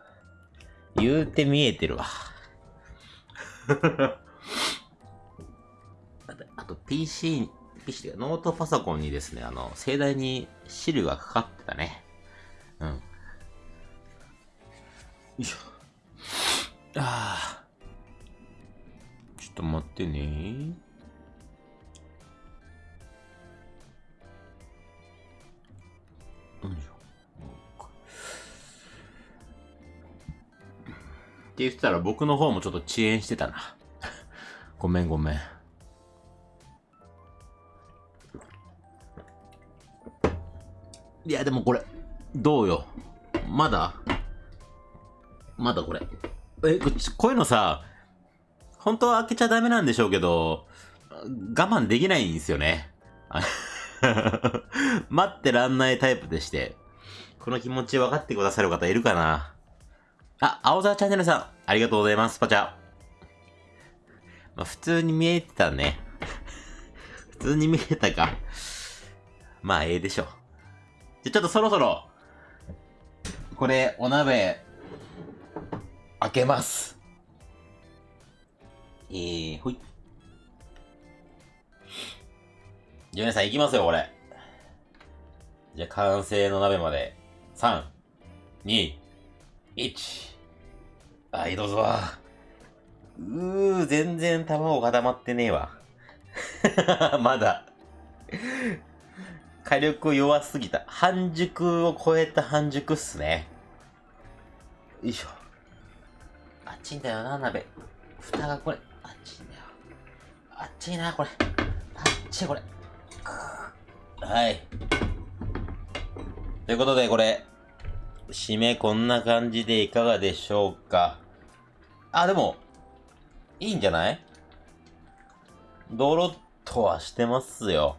言うて見えてるわ。[LAUGHS] あと、あと PC、PC でノートパソコンにですね、あの、盛大に汁がかかってたね。うん。よいしょ。ああ。ちょっと待ってね。よいしょ。って言ってたら僕の方もちょっと遅延してたな。[LAUGHS] ごめんごめん。いや、でもこれ、どうよ。まだ？まだこれ。え、こういうのさ、本当は開けちゃダメなんでしょうけど、我慢できないんですよね。[LAUGHS] 待ってらんないタイプでして。この気持ち分かってくださる方いるかなあ、青沢チャンネルさん、ありがとうございます、パチャ。まあ、普通に見えてたね。[LAUGHS] 普通に見えたか。まあ、ええでしょ。じゃ、ちょっとそろそろ、これ、お鍋、開けます。えー、ほい。じゃあ皆さん行きますよ、これ。じゃあ完成の鍋まで。3、2、1。はい、どうぞ。うー、全然卵固まってねえわ。[LAUGHS] まだ。火力弱すぎた。半熟を超えた半熟っすね。よいしょ。っちいんだよな、鍋。蓋がこれ、あっちいんだよ。あっちいな、これ。あっちい、これ。はい。ということで、これ、締めこんな感じでいかがでしょうか？あ、でも、いいんじゃない？ドロッとはしてますよ。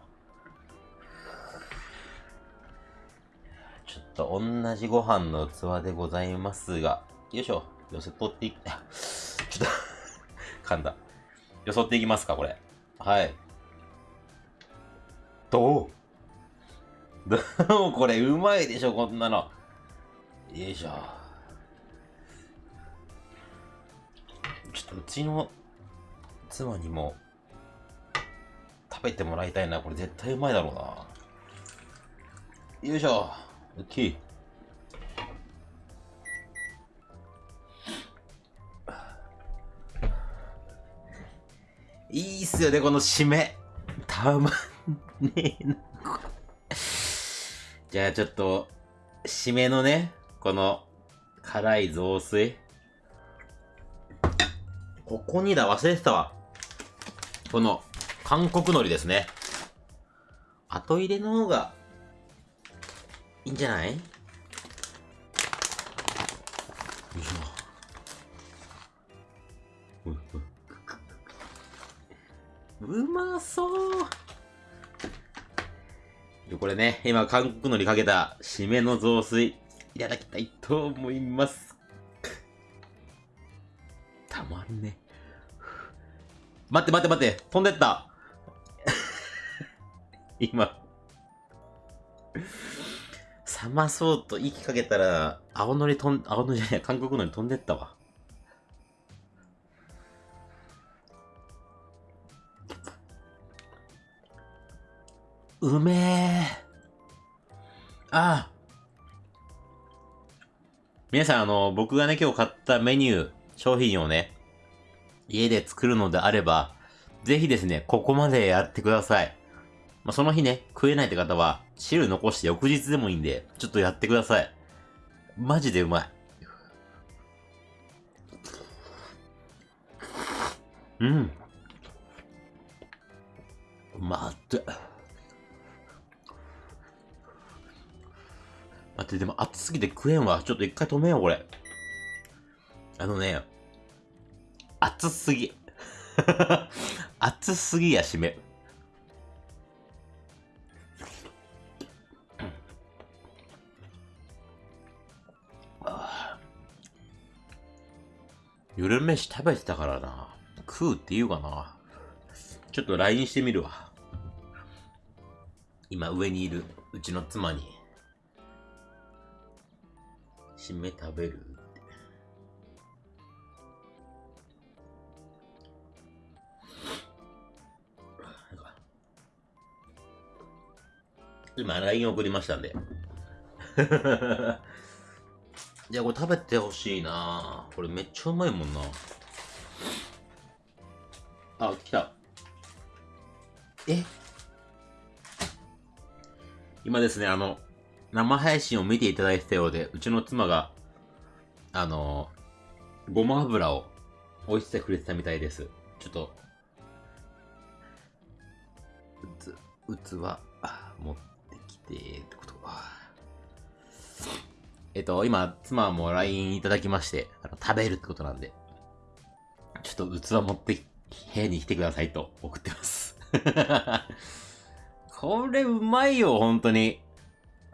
ちょっと同じご飯の器でございますが、よいしょ。よそ取っていく、[LAUGHS] ちょっと [LAUGHS] 噛んだ。よそっていきますか、これ。はい。どう？[LAUGHS] どう？これ、うまいでしょ、こんなの。よいしょ。ちょっとうちの妻にも食べてもらいたいな。これ絶対うまいだろうな。よいしょ。オッケいいっすよね、この締め。たまんねえな。じゃあちょっと、締めのね、この、辛い雑炊。ここにだ、忘れてたわ。この、韓国海苔ですね。後入れの方が、いいんじゃない？うまそうこれね、今韓国のりかけた締めの雑炊いただきたいと思います。たまんね。待って待って待って、飛んでった。[LAUGHS] 今。冷まそうと息かけたら、青のり飛ん、青のりじゃない、韓国のり飛んでったわ。うめえ。ああ。皆さん、あの、僕がね、今日買ったメニュー、商品をね、家で作るのであれば、ぜひですね、ここまでやってください。まあ、その日ね、食えないって方は、汁残して翌日でもいいんで、ちょっとやってください。マジでうまい。うん。待っ待って、でも熱すぎて食えんわ。ちょっと一回止めよう、これ。あのね、熱すぎ。[LAUGHS] 熱すぎや、締め。[SIGHS] 夜飯食べてたからな。食うって言うかな。ちょっと LINE してみるわ。今上にいるうちの妻に。締め食べる？って。今 LINE 送りましたんで。[LAUGHS] いや、これ食べてほしいなこれめっちゃうまいもんな。あ、来た。え？今ですね、あの、生配信を見ていただいてたようで、うちの妻が、あの、ごま油を置いててくれてたみたいです。ちょっと、うつ、器、あ持ってきて、ってことか。えっと、今、妻も LINE いただきまして、あの食べるってことなんで、ちょっと器持って部屋に来てくださいと送ってます。[LAUGHS] これうまいよ、本当に。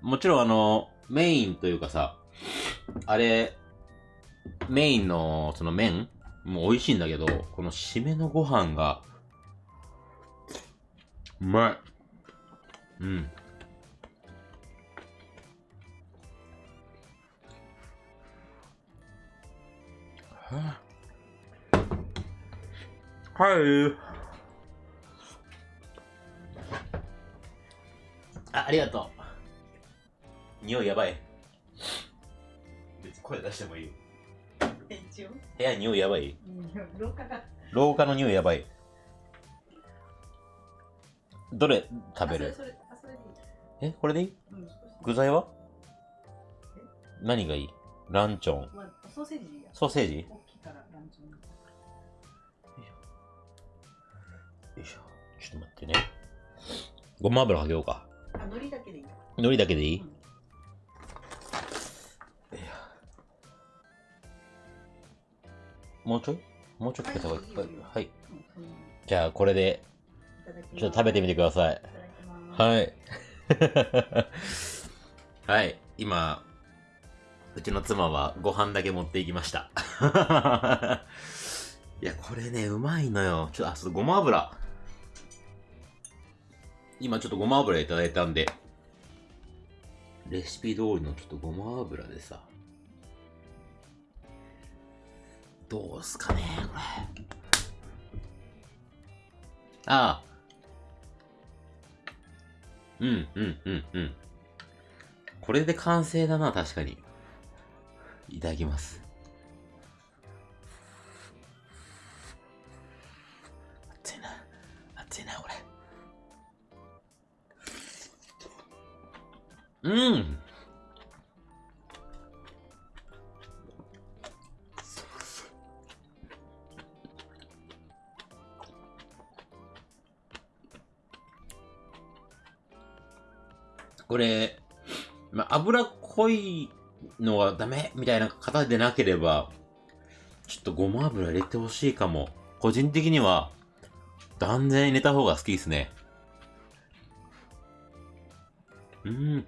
もちろんあの、メインというかさ、あれ、メインのその麺も美味しいんだけど、この締めのご飯が、うまい。うん。はい。あ、ありがとう。匂いやばい。別に声出してもいいよ。一応、部屋匂いやばい？うん廊下が。廊下の匂いやばい。どれ食べる？え、これでいい？うん具材は？何がいい？ランチョン。まあ、ソーセージや。ソーセージ？大きいからランチョン。よいしょ。ちょっと待ってね。ごま油かけようか。あ海苔だけでいいよ海苔だけでいい、うんもうちょい？もうちょいかけた方がいい。はいじゃあ、これで、ちょっと食べてみてくださいい。はい。[LAUGHS] はい。今、うちの妻はご飯だけ持っていきました。[LAUGHS] いや、これね、うまいのよ。ちょっと、あ、そう、ごま油。今ちょっとごま油いただいたんで、レシピ通りのちょっとごま油でさ、どうすかね、これ。ああ。うん、うん、うん、うん。これで完成だな、確かに。いただきます。熱いな。熱いな、これ。うんこれ、まあ、脂っこいのはダメみたいな方でなければ、ちょっとごま油入れてほしいかも。個人的には、断然入れた方が好きですね。うん。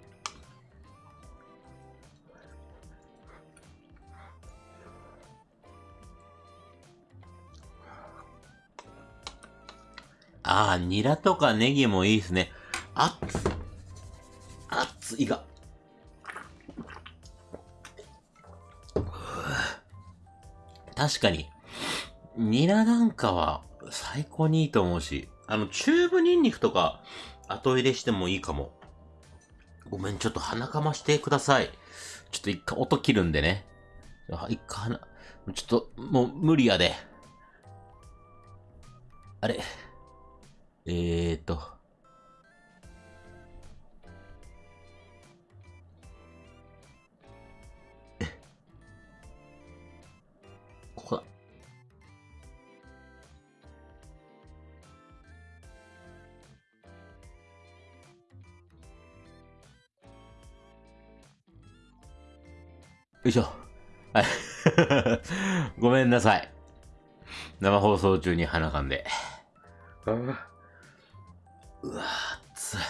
ああ、ニラとかネギもいいですね。あっいが。確かに。ニラなんかは最高にいいと思うし、あの、チューブニンニクとか後入れしてもいいかも。ごめん、ちょっと鼻かましてください。ちょっと一回音切るんでね。一回鼻、ちょっともう無理やで。あれ。えーと。いしょ。はい。[LAUGHS] ごめんなさい。生放送中に鼻かんで。うわ、熱い。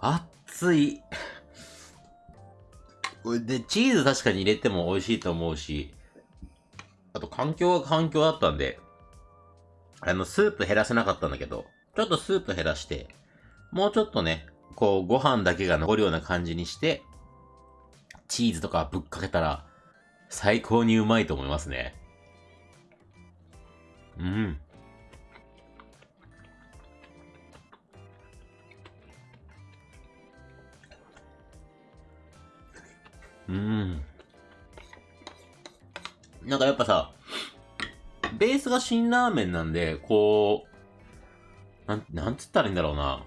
熱い。で、チーズ確かに入れても美味しいと思うし、あと環境は環境だったんで、あの、スープ減らせなかったんだけど、ちょっとスープ減らして、もうちょっとね、こう、ご飯だけが残るような感じにして、チーズとかぶっかけたら、最高にうまいと思いますね。うん。うん。なんかやっぱさ、ベースが辛ラーメンなんで、こう、なん、なんつったらいいんだろうな。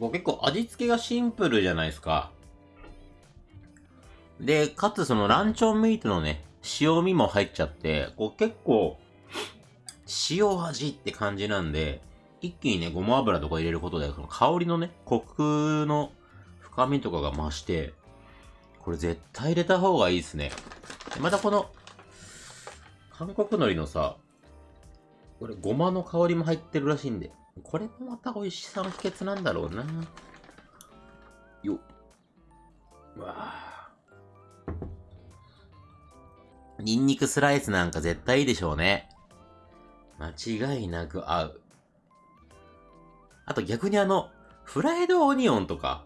こう結構味付けがシンプルじゃないですか。で、かつそのランチョンミートのね、塩味も入っちゃって、こう結構、塩味って感じなんで、一気にね、ごま油とか入れることで、その香りのね、コクの深みとかが増して、これ絶対入れた方がいいですね。またこの、韓国海苔のさ、これごまの香りも入ってるらしいんで、これもまた美味しさの秘訣なんだろうな。よっ。うわニンニクスライスなんか絶対いいでしょうね。間違いなく合う。あと逆にあの、フライドオニオンとか、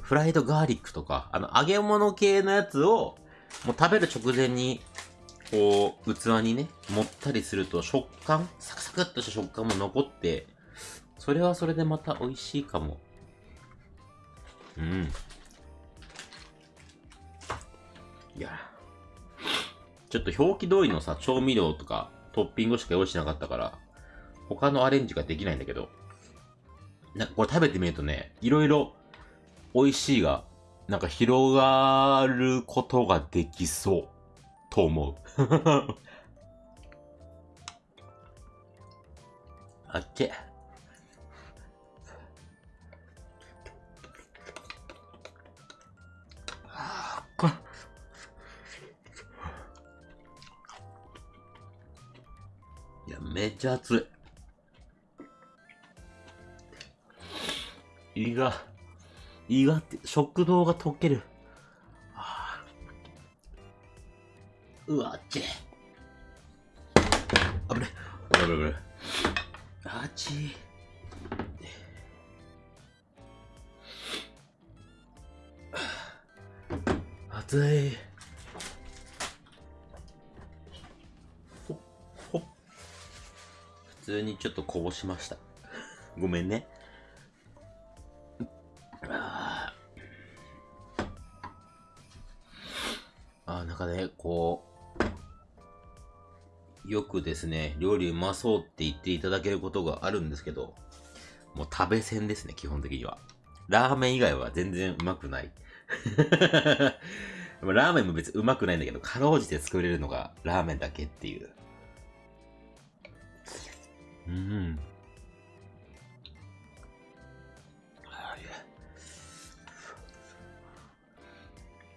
フライドガーリックとか、あの揚げ物系のやつを、もう食べる直前に、こう、器にね、盛ったりすると食感、サクサクっとした食感も残って、それはそれでまた美味しいかも。うん。いや。ちょっと表記通りのさ、調味料とかトッピングしか用意しなかったから、他のアレンジができないんだけど、なこれ食べてみるとね、いろいろ美味しいが、なんか広がることができそう、と思う。[LAUGHS] あっけ。めっちゃ熱い。胃が、胃がって、食道が溶ける。はあ、うわっち。にちょっとこぼしました。ごめんね。ああ、なんかね、こう、よくですね、料理うまそうって言っていただけることがあるんですけど、もう食べせんですね、基本的には。ラーメン以外は全然うまくない。[LAUGHS] ラーメンも別にうまくないんだけど、かろうじて作れるのがラーメンだけっていう。うん。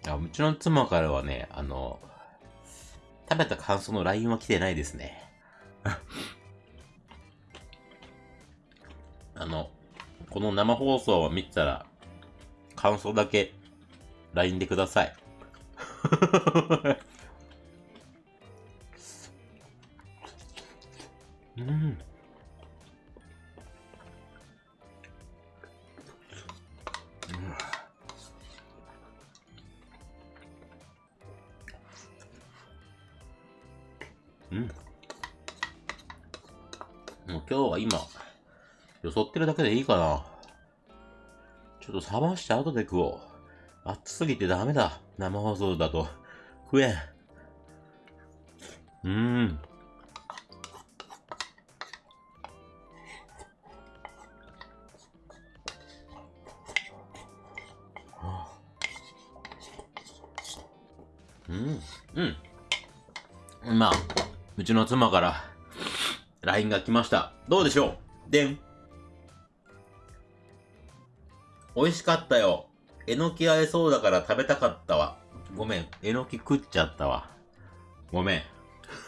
あうちの妻からはね、あの、食べた感想の LINE は来てないですね。[LAUGHS] あの、この生放送を見たら、感想だけ LINE でください。[LAUGHS] うん。うん。もう今日は今、よそってるだけでいいかな。ちょっと冷まして後で食おう。熱すぎてダメだ。生放送だと。食えん。うーん。うん。うん。まあ、うちの妻から LINE が来ました。どうでしょう？でん。美味しかったよ。えのき合えそうだから食べたかったわ。ごめん。えのき食っちゃったわ。ごめん。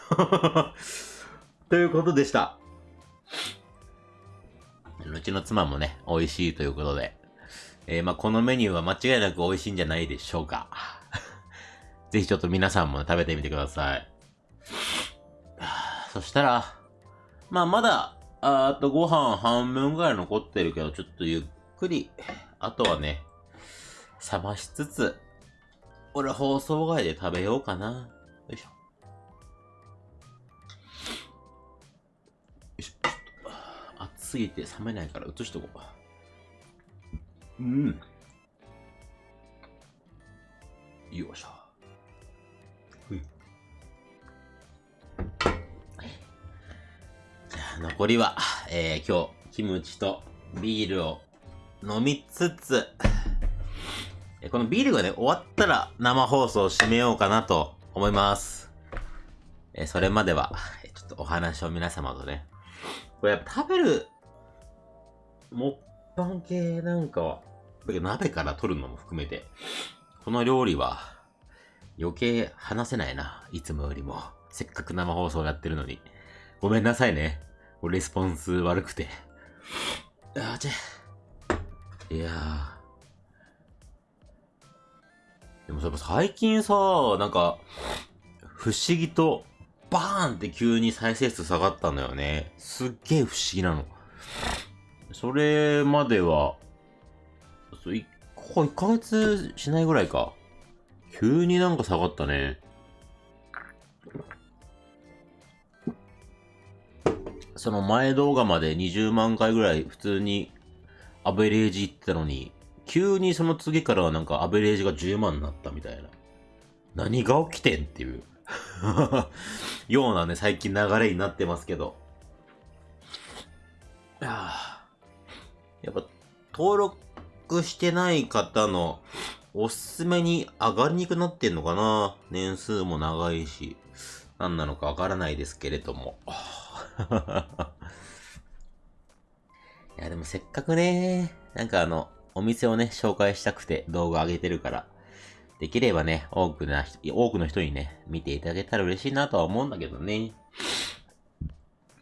[LAUGHS] ということでした。うちの妻もね、美味しいということで。えー、まあ、このメニューは間違いなく美味しいんじゃないでしょうか。[LAUGHS] ぜひちょっと皆さんも食べてみてください。そしたら、まあ、まだ、あとご飯半分ぐらい残ってるけど、ちょっとゆっくり、あとはね、冷ましつつ、俺放送外で食べようかな。よいしょ。よいしょ、熱すぎて冷めないから移しとこう。うん。よいしょ。残りは、えー、今日、キムチとビールを飲みつつ、このビールがね、終わったら生放送を締めようかなと思います。えそれまでは、ちょっとお話を皆様とね、これやっぱ食べる、もっぱん系なんかは、だけど鍋から取るのも含めて、この料理は余計話せないな、いつもよりも。せっかく生放送やってるのに。ごめんなさいね。レスポンス悪くて。あちゃ。いやー。でもさ、最近さ、なんか、不思議と、バーンって急に再生数下がったんだよね。すっげえ不思議なの。それまでは、そういここ1ヶ月しないぐらいか。急になんか下がったね。その前動画まで20万回ぐらい普通にアベレージいってたのに、急にその次からはなんかアベレージが10万になったみたいな。何が起きてんっていう [LAUGHS] ようなね、最近流れになってますけど。やーやっぱ登録してない方のおすすめに上がりにくくなってんのかな年数も長いし、何なのかわからないですけれども。[LAUGHS] いや、でもせっかくね、なんかあの、お店をね、紹介したくて動画上げてるから、できればね、多くな、多くの人にね、見ていただけたら嬉しいなとは思うんだけどね。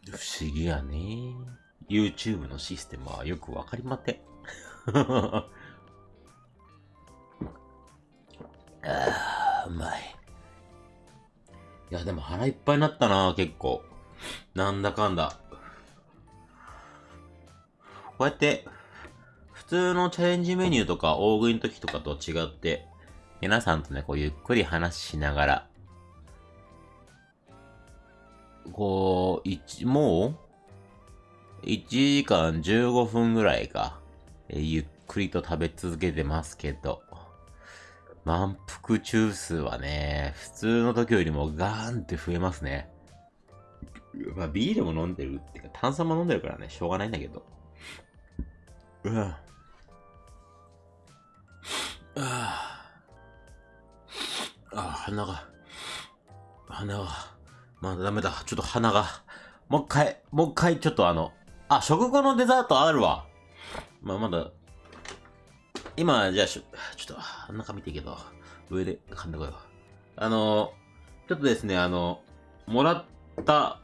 不思議やね。YouTube のシステムはよくわかりません。[LAUGHS] ああ、うまい。いや、でも腹いっぱいになったな、結構。なんだかんだ。こうやって、普通のチャレンジメニューとか大食いの時とかと違って、皆さんとね、こうゆっくり話しながら、こう、一、もう ?1 時間15分ぐらいか、えゆっくりと食べ続けてますけど、満腹中数はね、普通の時よりもガーンって増えますね。まあ、ビールも飲んでるっていうか、炭酸も飲んでるからね、しょうがないんだけど。うわああ、ああ鼻が、鼻が、まだダメだ。ちょっと鼻が、もう一回、もう一回、ちょっとあの、あ、食後のデザートあるわ。まあ、まだ、今、じゃあし、ちょっと、中見ていいけど、上で噛んでこよう。あの、ちょっとですね、あの、もらった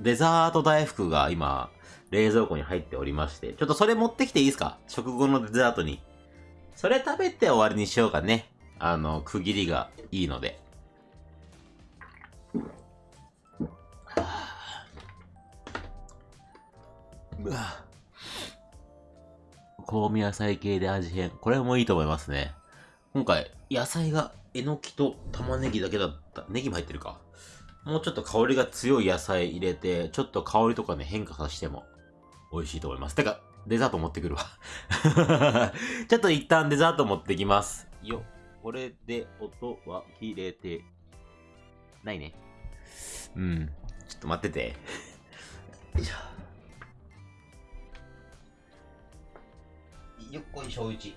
デザート大福が今、冷蔵庫に入っておりまして、ちょっとそれ持ってきていいですか？食後のデザートに。それ食べて終わりにしようかね。あの、区切りがいいので。うわ香味野菜系で味変。これもいいと思いますね。今回、野菜がえのきと玉ねぎだけだった。ネギも入ってるか。もうちょっと香りが強い野菜入れて、ちょっと香りとかね、変化させても美味しいと思います。てか、デザート持ってくるわ。[LAUGHS] ちょっと一旦デザート持ってきます。よ。これで音は切れてないね。うん。ちょっと待ってて。よいしょ。よっこいしょうち。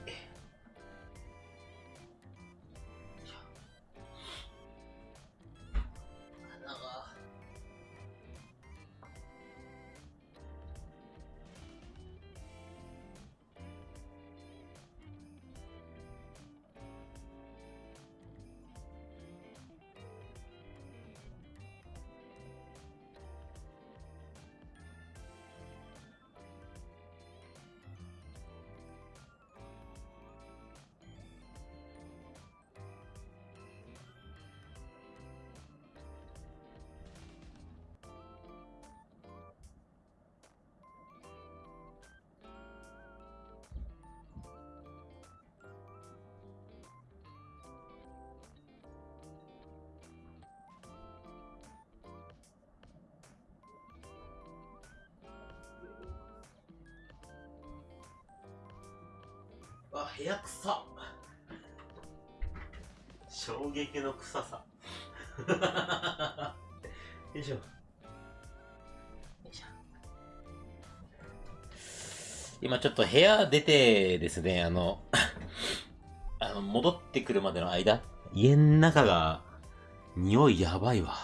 わ、部屋臭衝撃の臭さ。[LAUGHS] よいしょ。よいしょ。今ちょっと部屋出てですね、あの、あの、戻ってくるまでの間、家の中が、匂いやばいわ。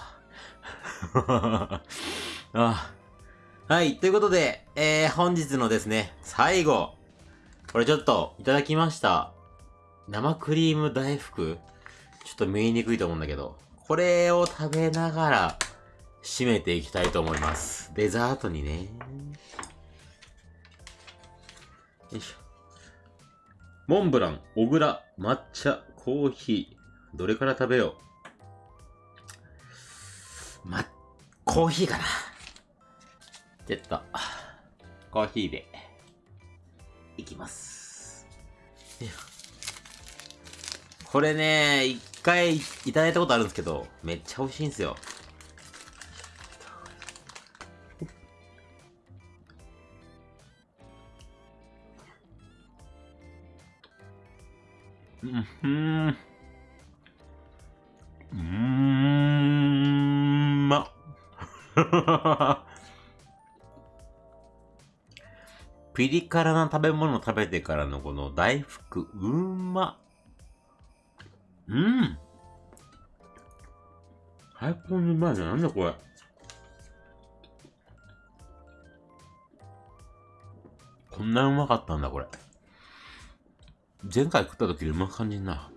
[LAUGHS] あはい、ということで、えー、本日のですね、最後。これちょっと、いただきました。生クリーム大福？ちょっと見えにくいと思うんだけど、これを食べながら、締めていきたいと思います。デザートにね。よいしょ。モンブラン、小倉、抹茶、コーヒー。どれから食べよう？ま、コーヒーかな。ちょっと、コーヒーで、いきます。これね、一回いただいたことあるんですけど、めっちゃ美味しいんですよ。うん。ふん。うん、ま。ピリ辛な食べ物食べてからのこの大福、うんま。うん。最高にうまいじゃん。なんだこれ。こんなうまかったんだ、これ。前回食った時よりうまく感じんな。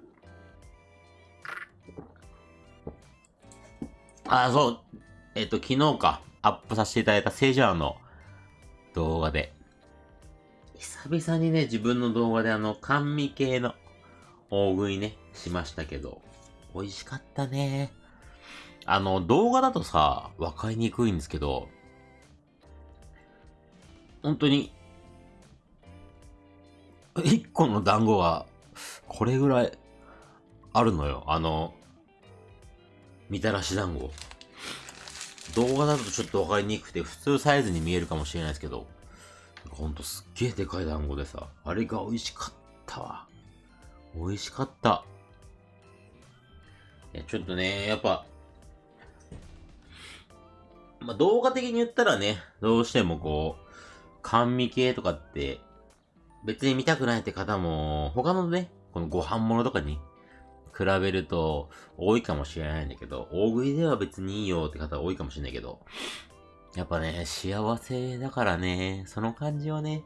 あ、そう。えっ、と、昨日か、アップさせていただいたセジャーの動画で、久々にね、自分の動画であの、甘味系の大食いね、しましたけど、美味しかったね。あの、動画だとさ、わかりにくいんですけど、本当に、一個の団子が、これぐらい、あるのよ。あの、みたらし団子。動画だとちょっとわかりにくくて、普通サイズに見えるかもしれないですけど、ほんとすっげえでかい団子でさ、あれが美味しかったわ。美味しかった。いや、ちょっとね、やっぱ、まあ、動画的に言ったらね、どうしてもこう、甘味系とかって、別に見たくないって方も、他のね、このご飯物とかに比べると多いかもしれないんだけど、大食いでは別にいいよって方多いかもしれないけど、やっぱね、幸せだからね、その感じをね、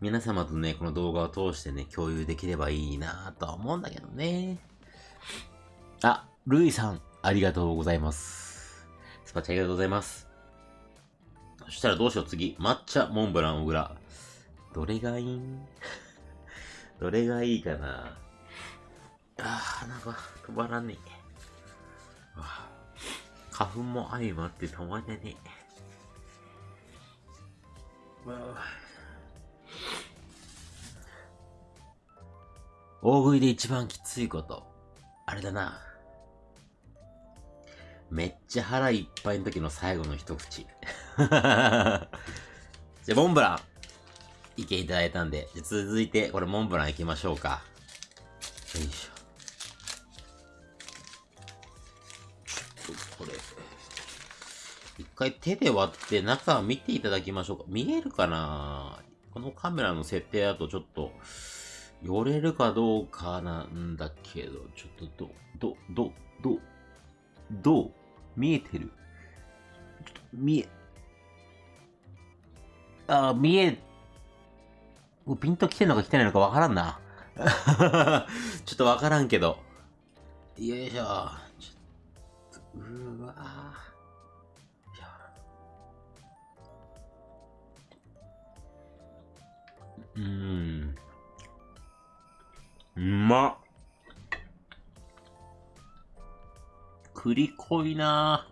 皆様とね、この動画を通してね、共有できればいいなぁとは思うんだけどね。あ、ルイさん、ありがとうございます。スパチャありがとうございます。そしたらどうしよう次。抹茶、モンブラン、小倉。どれがいい？ん [LAUGHS] どれがいいかな？あー、鼻が止まらねえ。花粉も相まって止まらねえ。大食いで一番きついこと。あれだな。めっちゃ腹いっぱいの時の最後の一口。[LAUGHS] じゃあ、モンブラン。意見いただいたんで、じゃ続いて、これモンブラン行きましょうか。よいしょ。ちょっとこれ。一回手で割って中見ていただきましょうか。見えるかな？このカメラの設定だとちょっと、寄れるかどうかなんだけど、ちょっとど、ど、ど、ど、どう？見えてる？ちょっと見え、あ、見え、ピンと来てんのか来てないのかわからんな。[LAUGHS] ちょっとわからんけど。よいしょ。ちょっと、うーわうん。うまっ。栗濃いな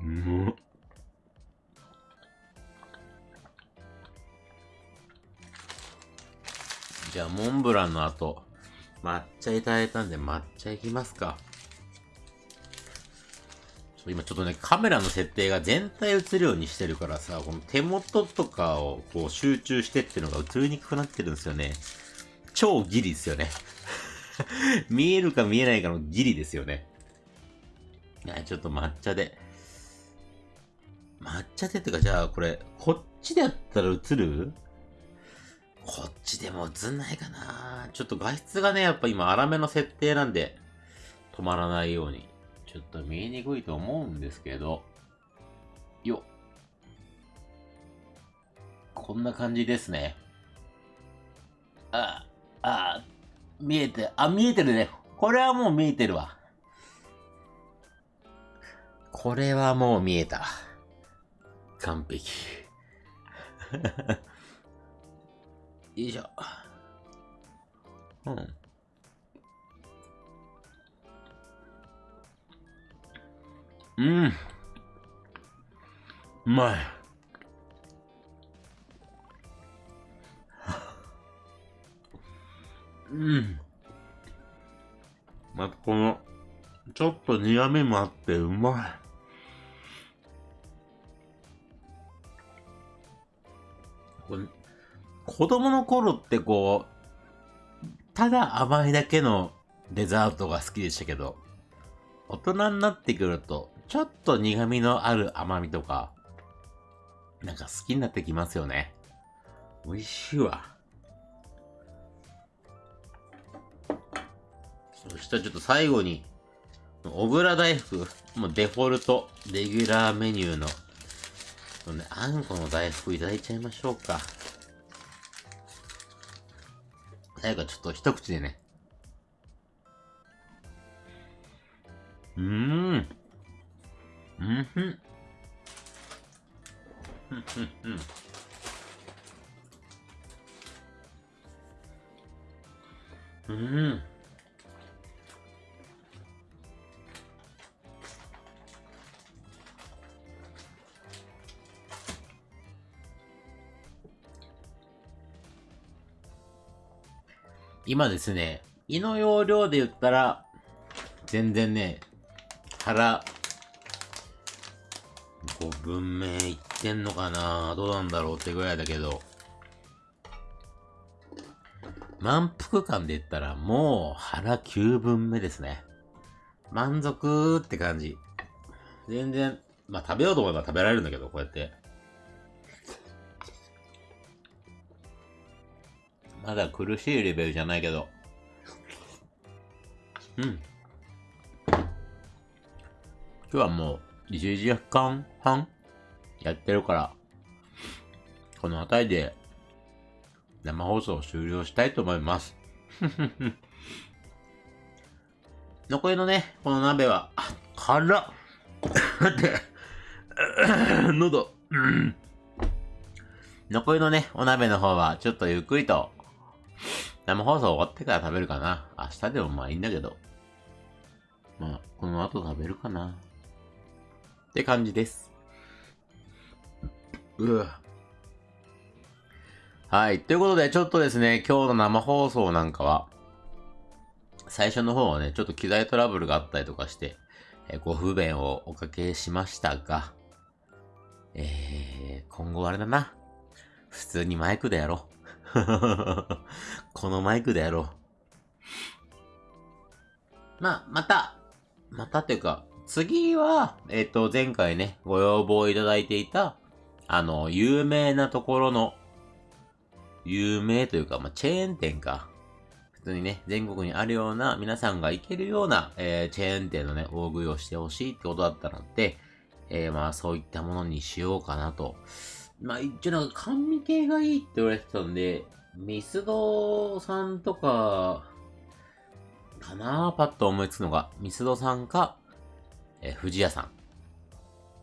うまっ。じゃあ、モンブランの後、抹茶いただいたんで抹茶いきますか。今ちょっとね、カメラの設定が全体映るようにしてるからさ、この手元とかをこう集中してっていうのが映りにくくなってるんですよね。超ギリですよね。[LAUGHS] 見えるか見えないかのギリですよね。いや、ちょっと抹茶で。抹茶でってか、じゃあこれ、こっちでやったら映る？こっちでも映んないかなちょっと画質がね、やっぱ今粗めの設定なんで、止まらないように。ちょっと見えにくいと思うんですけど、よっ。こんな感じですね。あ、あ、見えて、あ、見えてるね。これはもう見えてるわ。これはもう見えた。完璧。[LAUGHS] よいしょ。うん。うん。うまい。うん。またこの、ちょっと苦味もあってうまい。子供の頃ってこう、ただ甘いだけのデザートが好きでしたけど、大人になってくると、ちょっと苦味のある甘みとか、なんか好きになってきますよね。美味しいわ。そしたらちょっと最後に、小倉大福、もうデフォルト、レギュラーメニューの、ね、あんこの大福いただいちゃいましょうか。最後ちょっと一口でね。うーん。うん。ふん。ふん。ふん。ふん。うん。今ですね、胃の容量で言ったら、全然ね、腹、5分目いってんのかな？どうなんだろうってぐらいだけど、満腹感で言ったらもう腹9分目ですね。満足って感じ。全然、まあ食べようと思えば食べられるんだけど、こうやって。まだ苦しいレベルじゃないけど。うん。今日はもう1時間半？やってるから、この辺りで生放送を終了したいと思います。[LAUGHS] 残りのね、この鍋は、あ、辛っ待って、[COUGHS] 喉、う [COUGHS] ん残りのね、お鍋の方はちょっとゆっくりと生放送終わってから食べるかな。明日でもまあいいんだけど。まあ、この後食べるかな。って感じです。うわ。はい。ということで、ちょっとですね、今日の生放送なんかは、最初の方はね、ちょっと機材トラブルがあったりとかして、えご不便をおかけしましたが、えー、今後あれだな。普通にマイクでやろう。[LAUGHS] このマイクでやろう。まあ、また、またっていうか、次は、えっ、と、前回ね、ご要望いただいていた、あの、有名なところの、有名というか、まあ、チェーン店か。普通にね、全国にあるような、皆さんが行けるような、えーチェーン店のね、大食いをしてほしいってことだったので、えーまあ、そういったものにしようかなと。まあ、一応なんか甘味系がいいって言われてたんで、ミスドさんとか、かなパッと思いつくのが、ミスドさんか、えー、藤屋さん。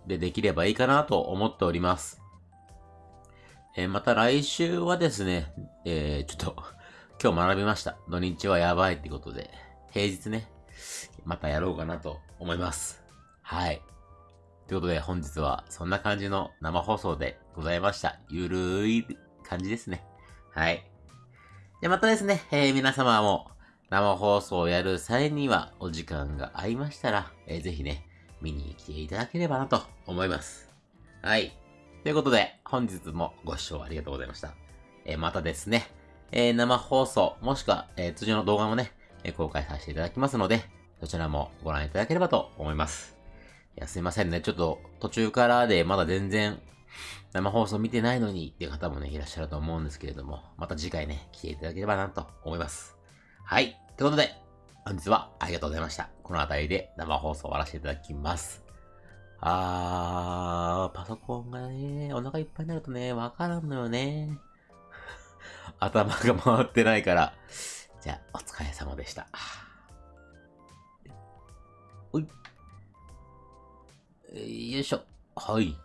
でできればいいかなと思っております。えーまた来週はですね、えーちょっと、[LAUGHS] 今日学びました。土日はやばいってことで、平日ね、またやろうかなと思います。はい。ということで本日はそんな感じの生放送でございました。ゆるい感じですね。はい。で、またですね、えー皆様も生放送をやる際にはお時間が合いましたら、えーぜひね、見に来ていただければなと思います。はい。ということで、本日もご視聴ありがとうございました。えーまたですね、えー生放送、もしくは、えー通常の動画もね、え公開させていただきますので、そちらもご覧いただければと思います。いや、すいませんね。ちょっと途中からでまだ全然生放送見てないのにっていう方もね、いらっしゃると思うんですけれども、また次回ね、来ていただければなと思います。はい。ということで、本日はありがとうございました。この辺りで生放送終わらせていただきます。あー、パソコンがね、お腹いっぱいになるとね、わからんのよね。[LAUGHS] 頭が回ってないから。じゃあ、お疲れ様でした。おい。よいしょ。はい。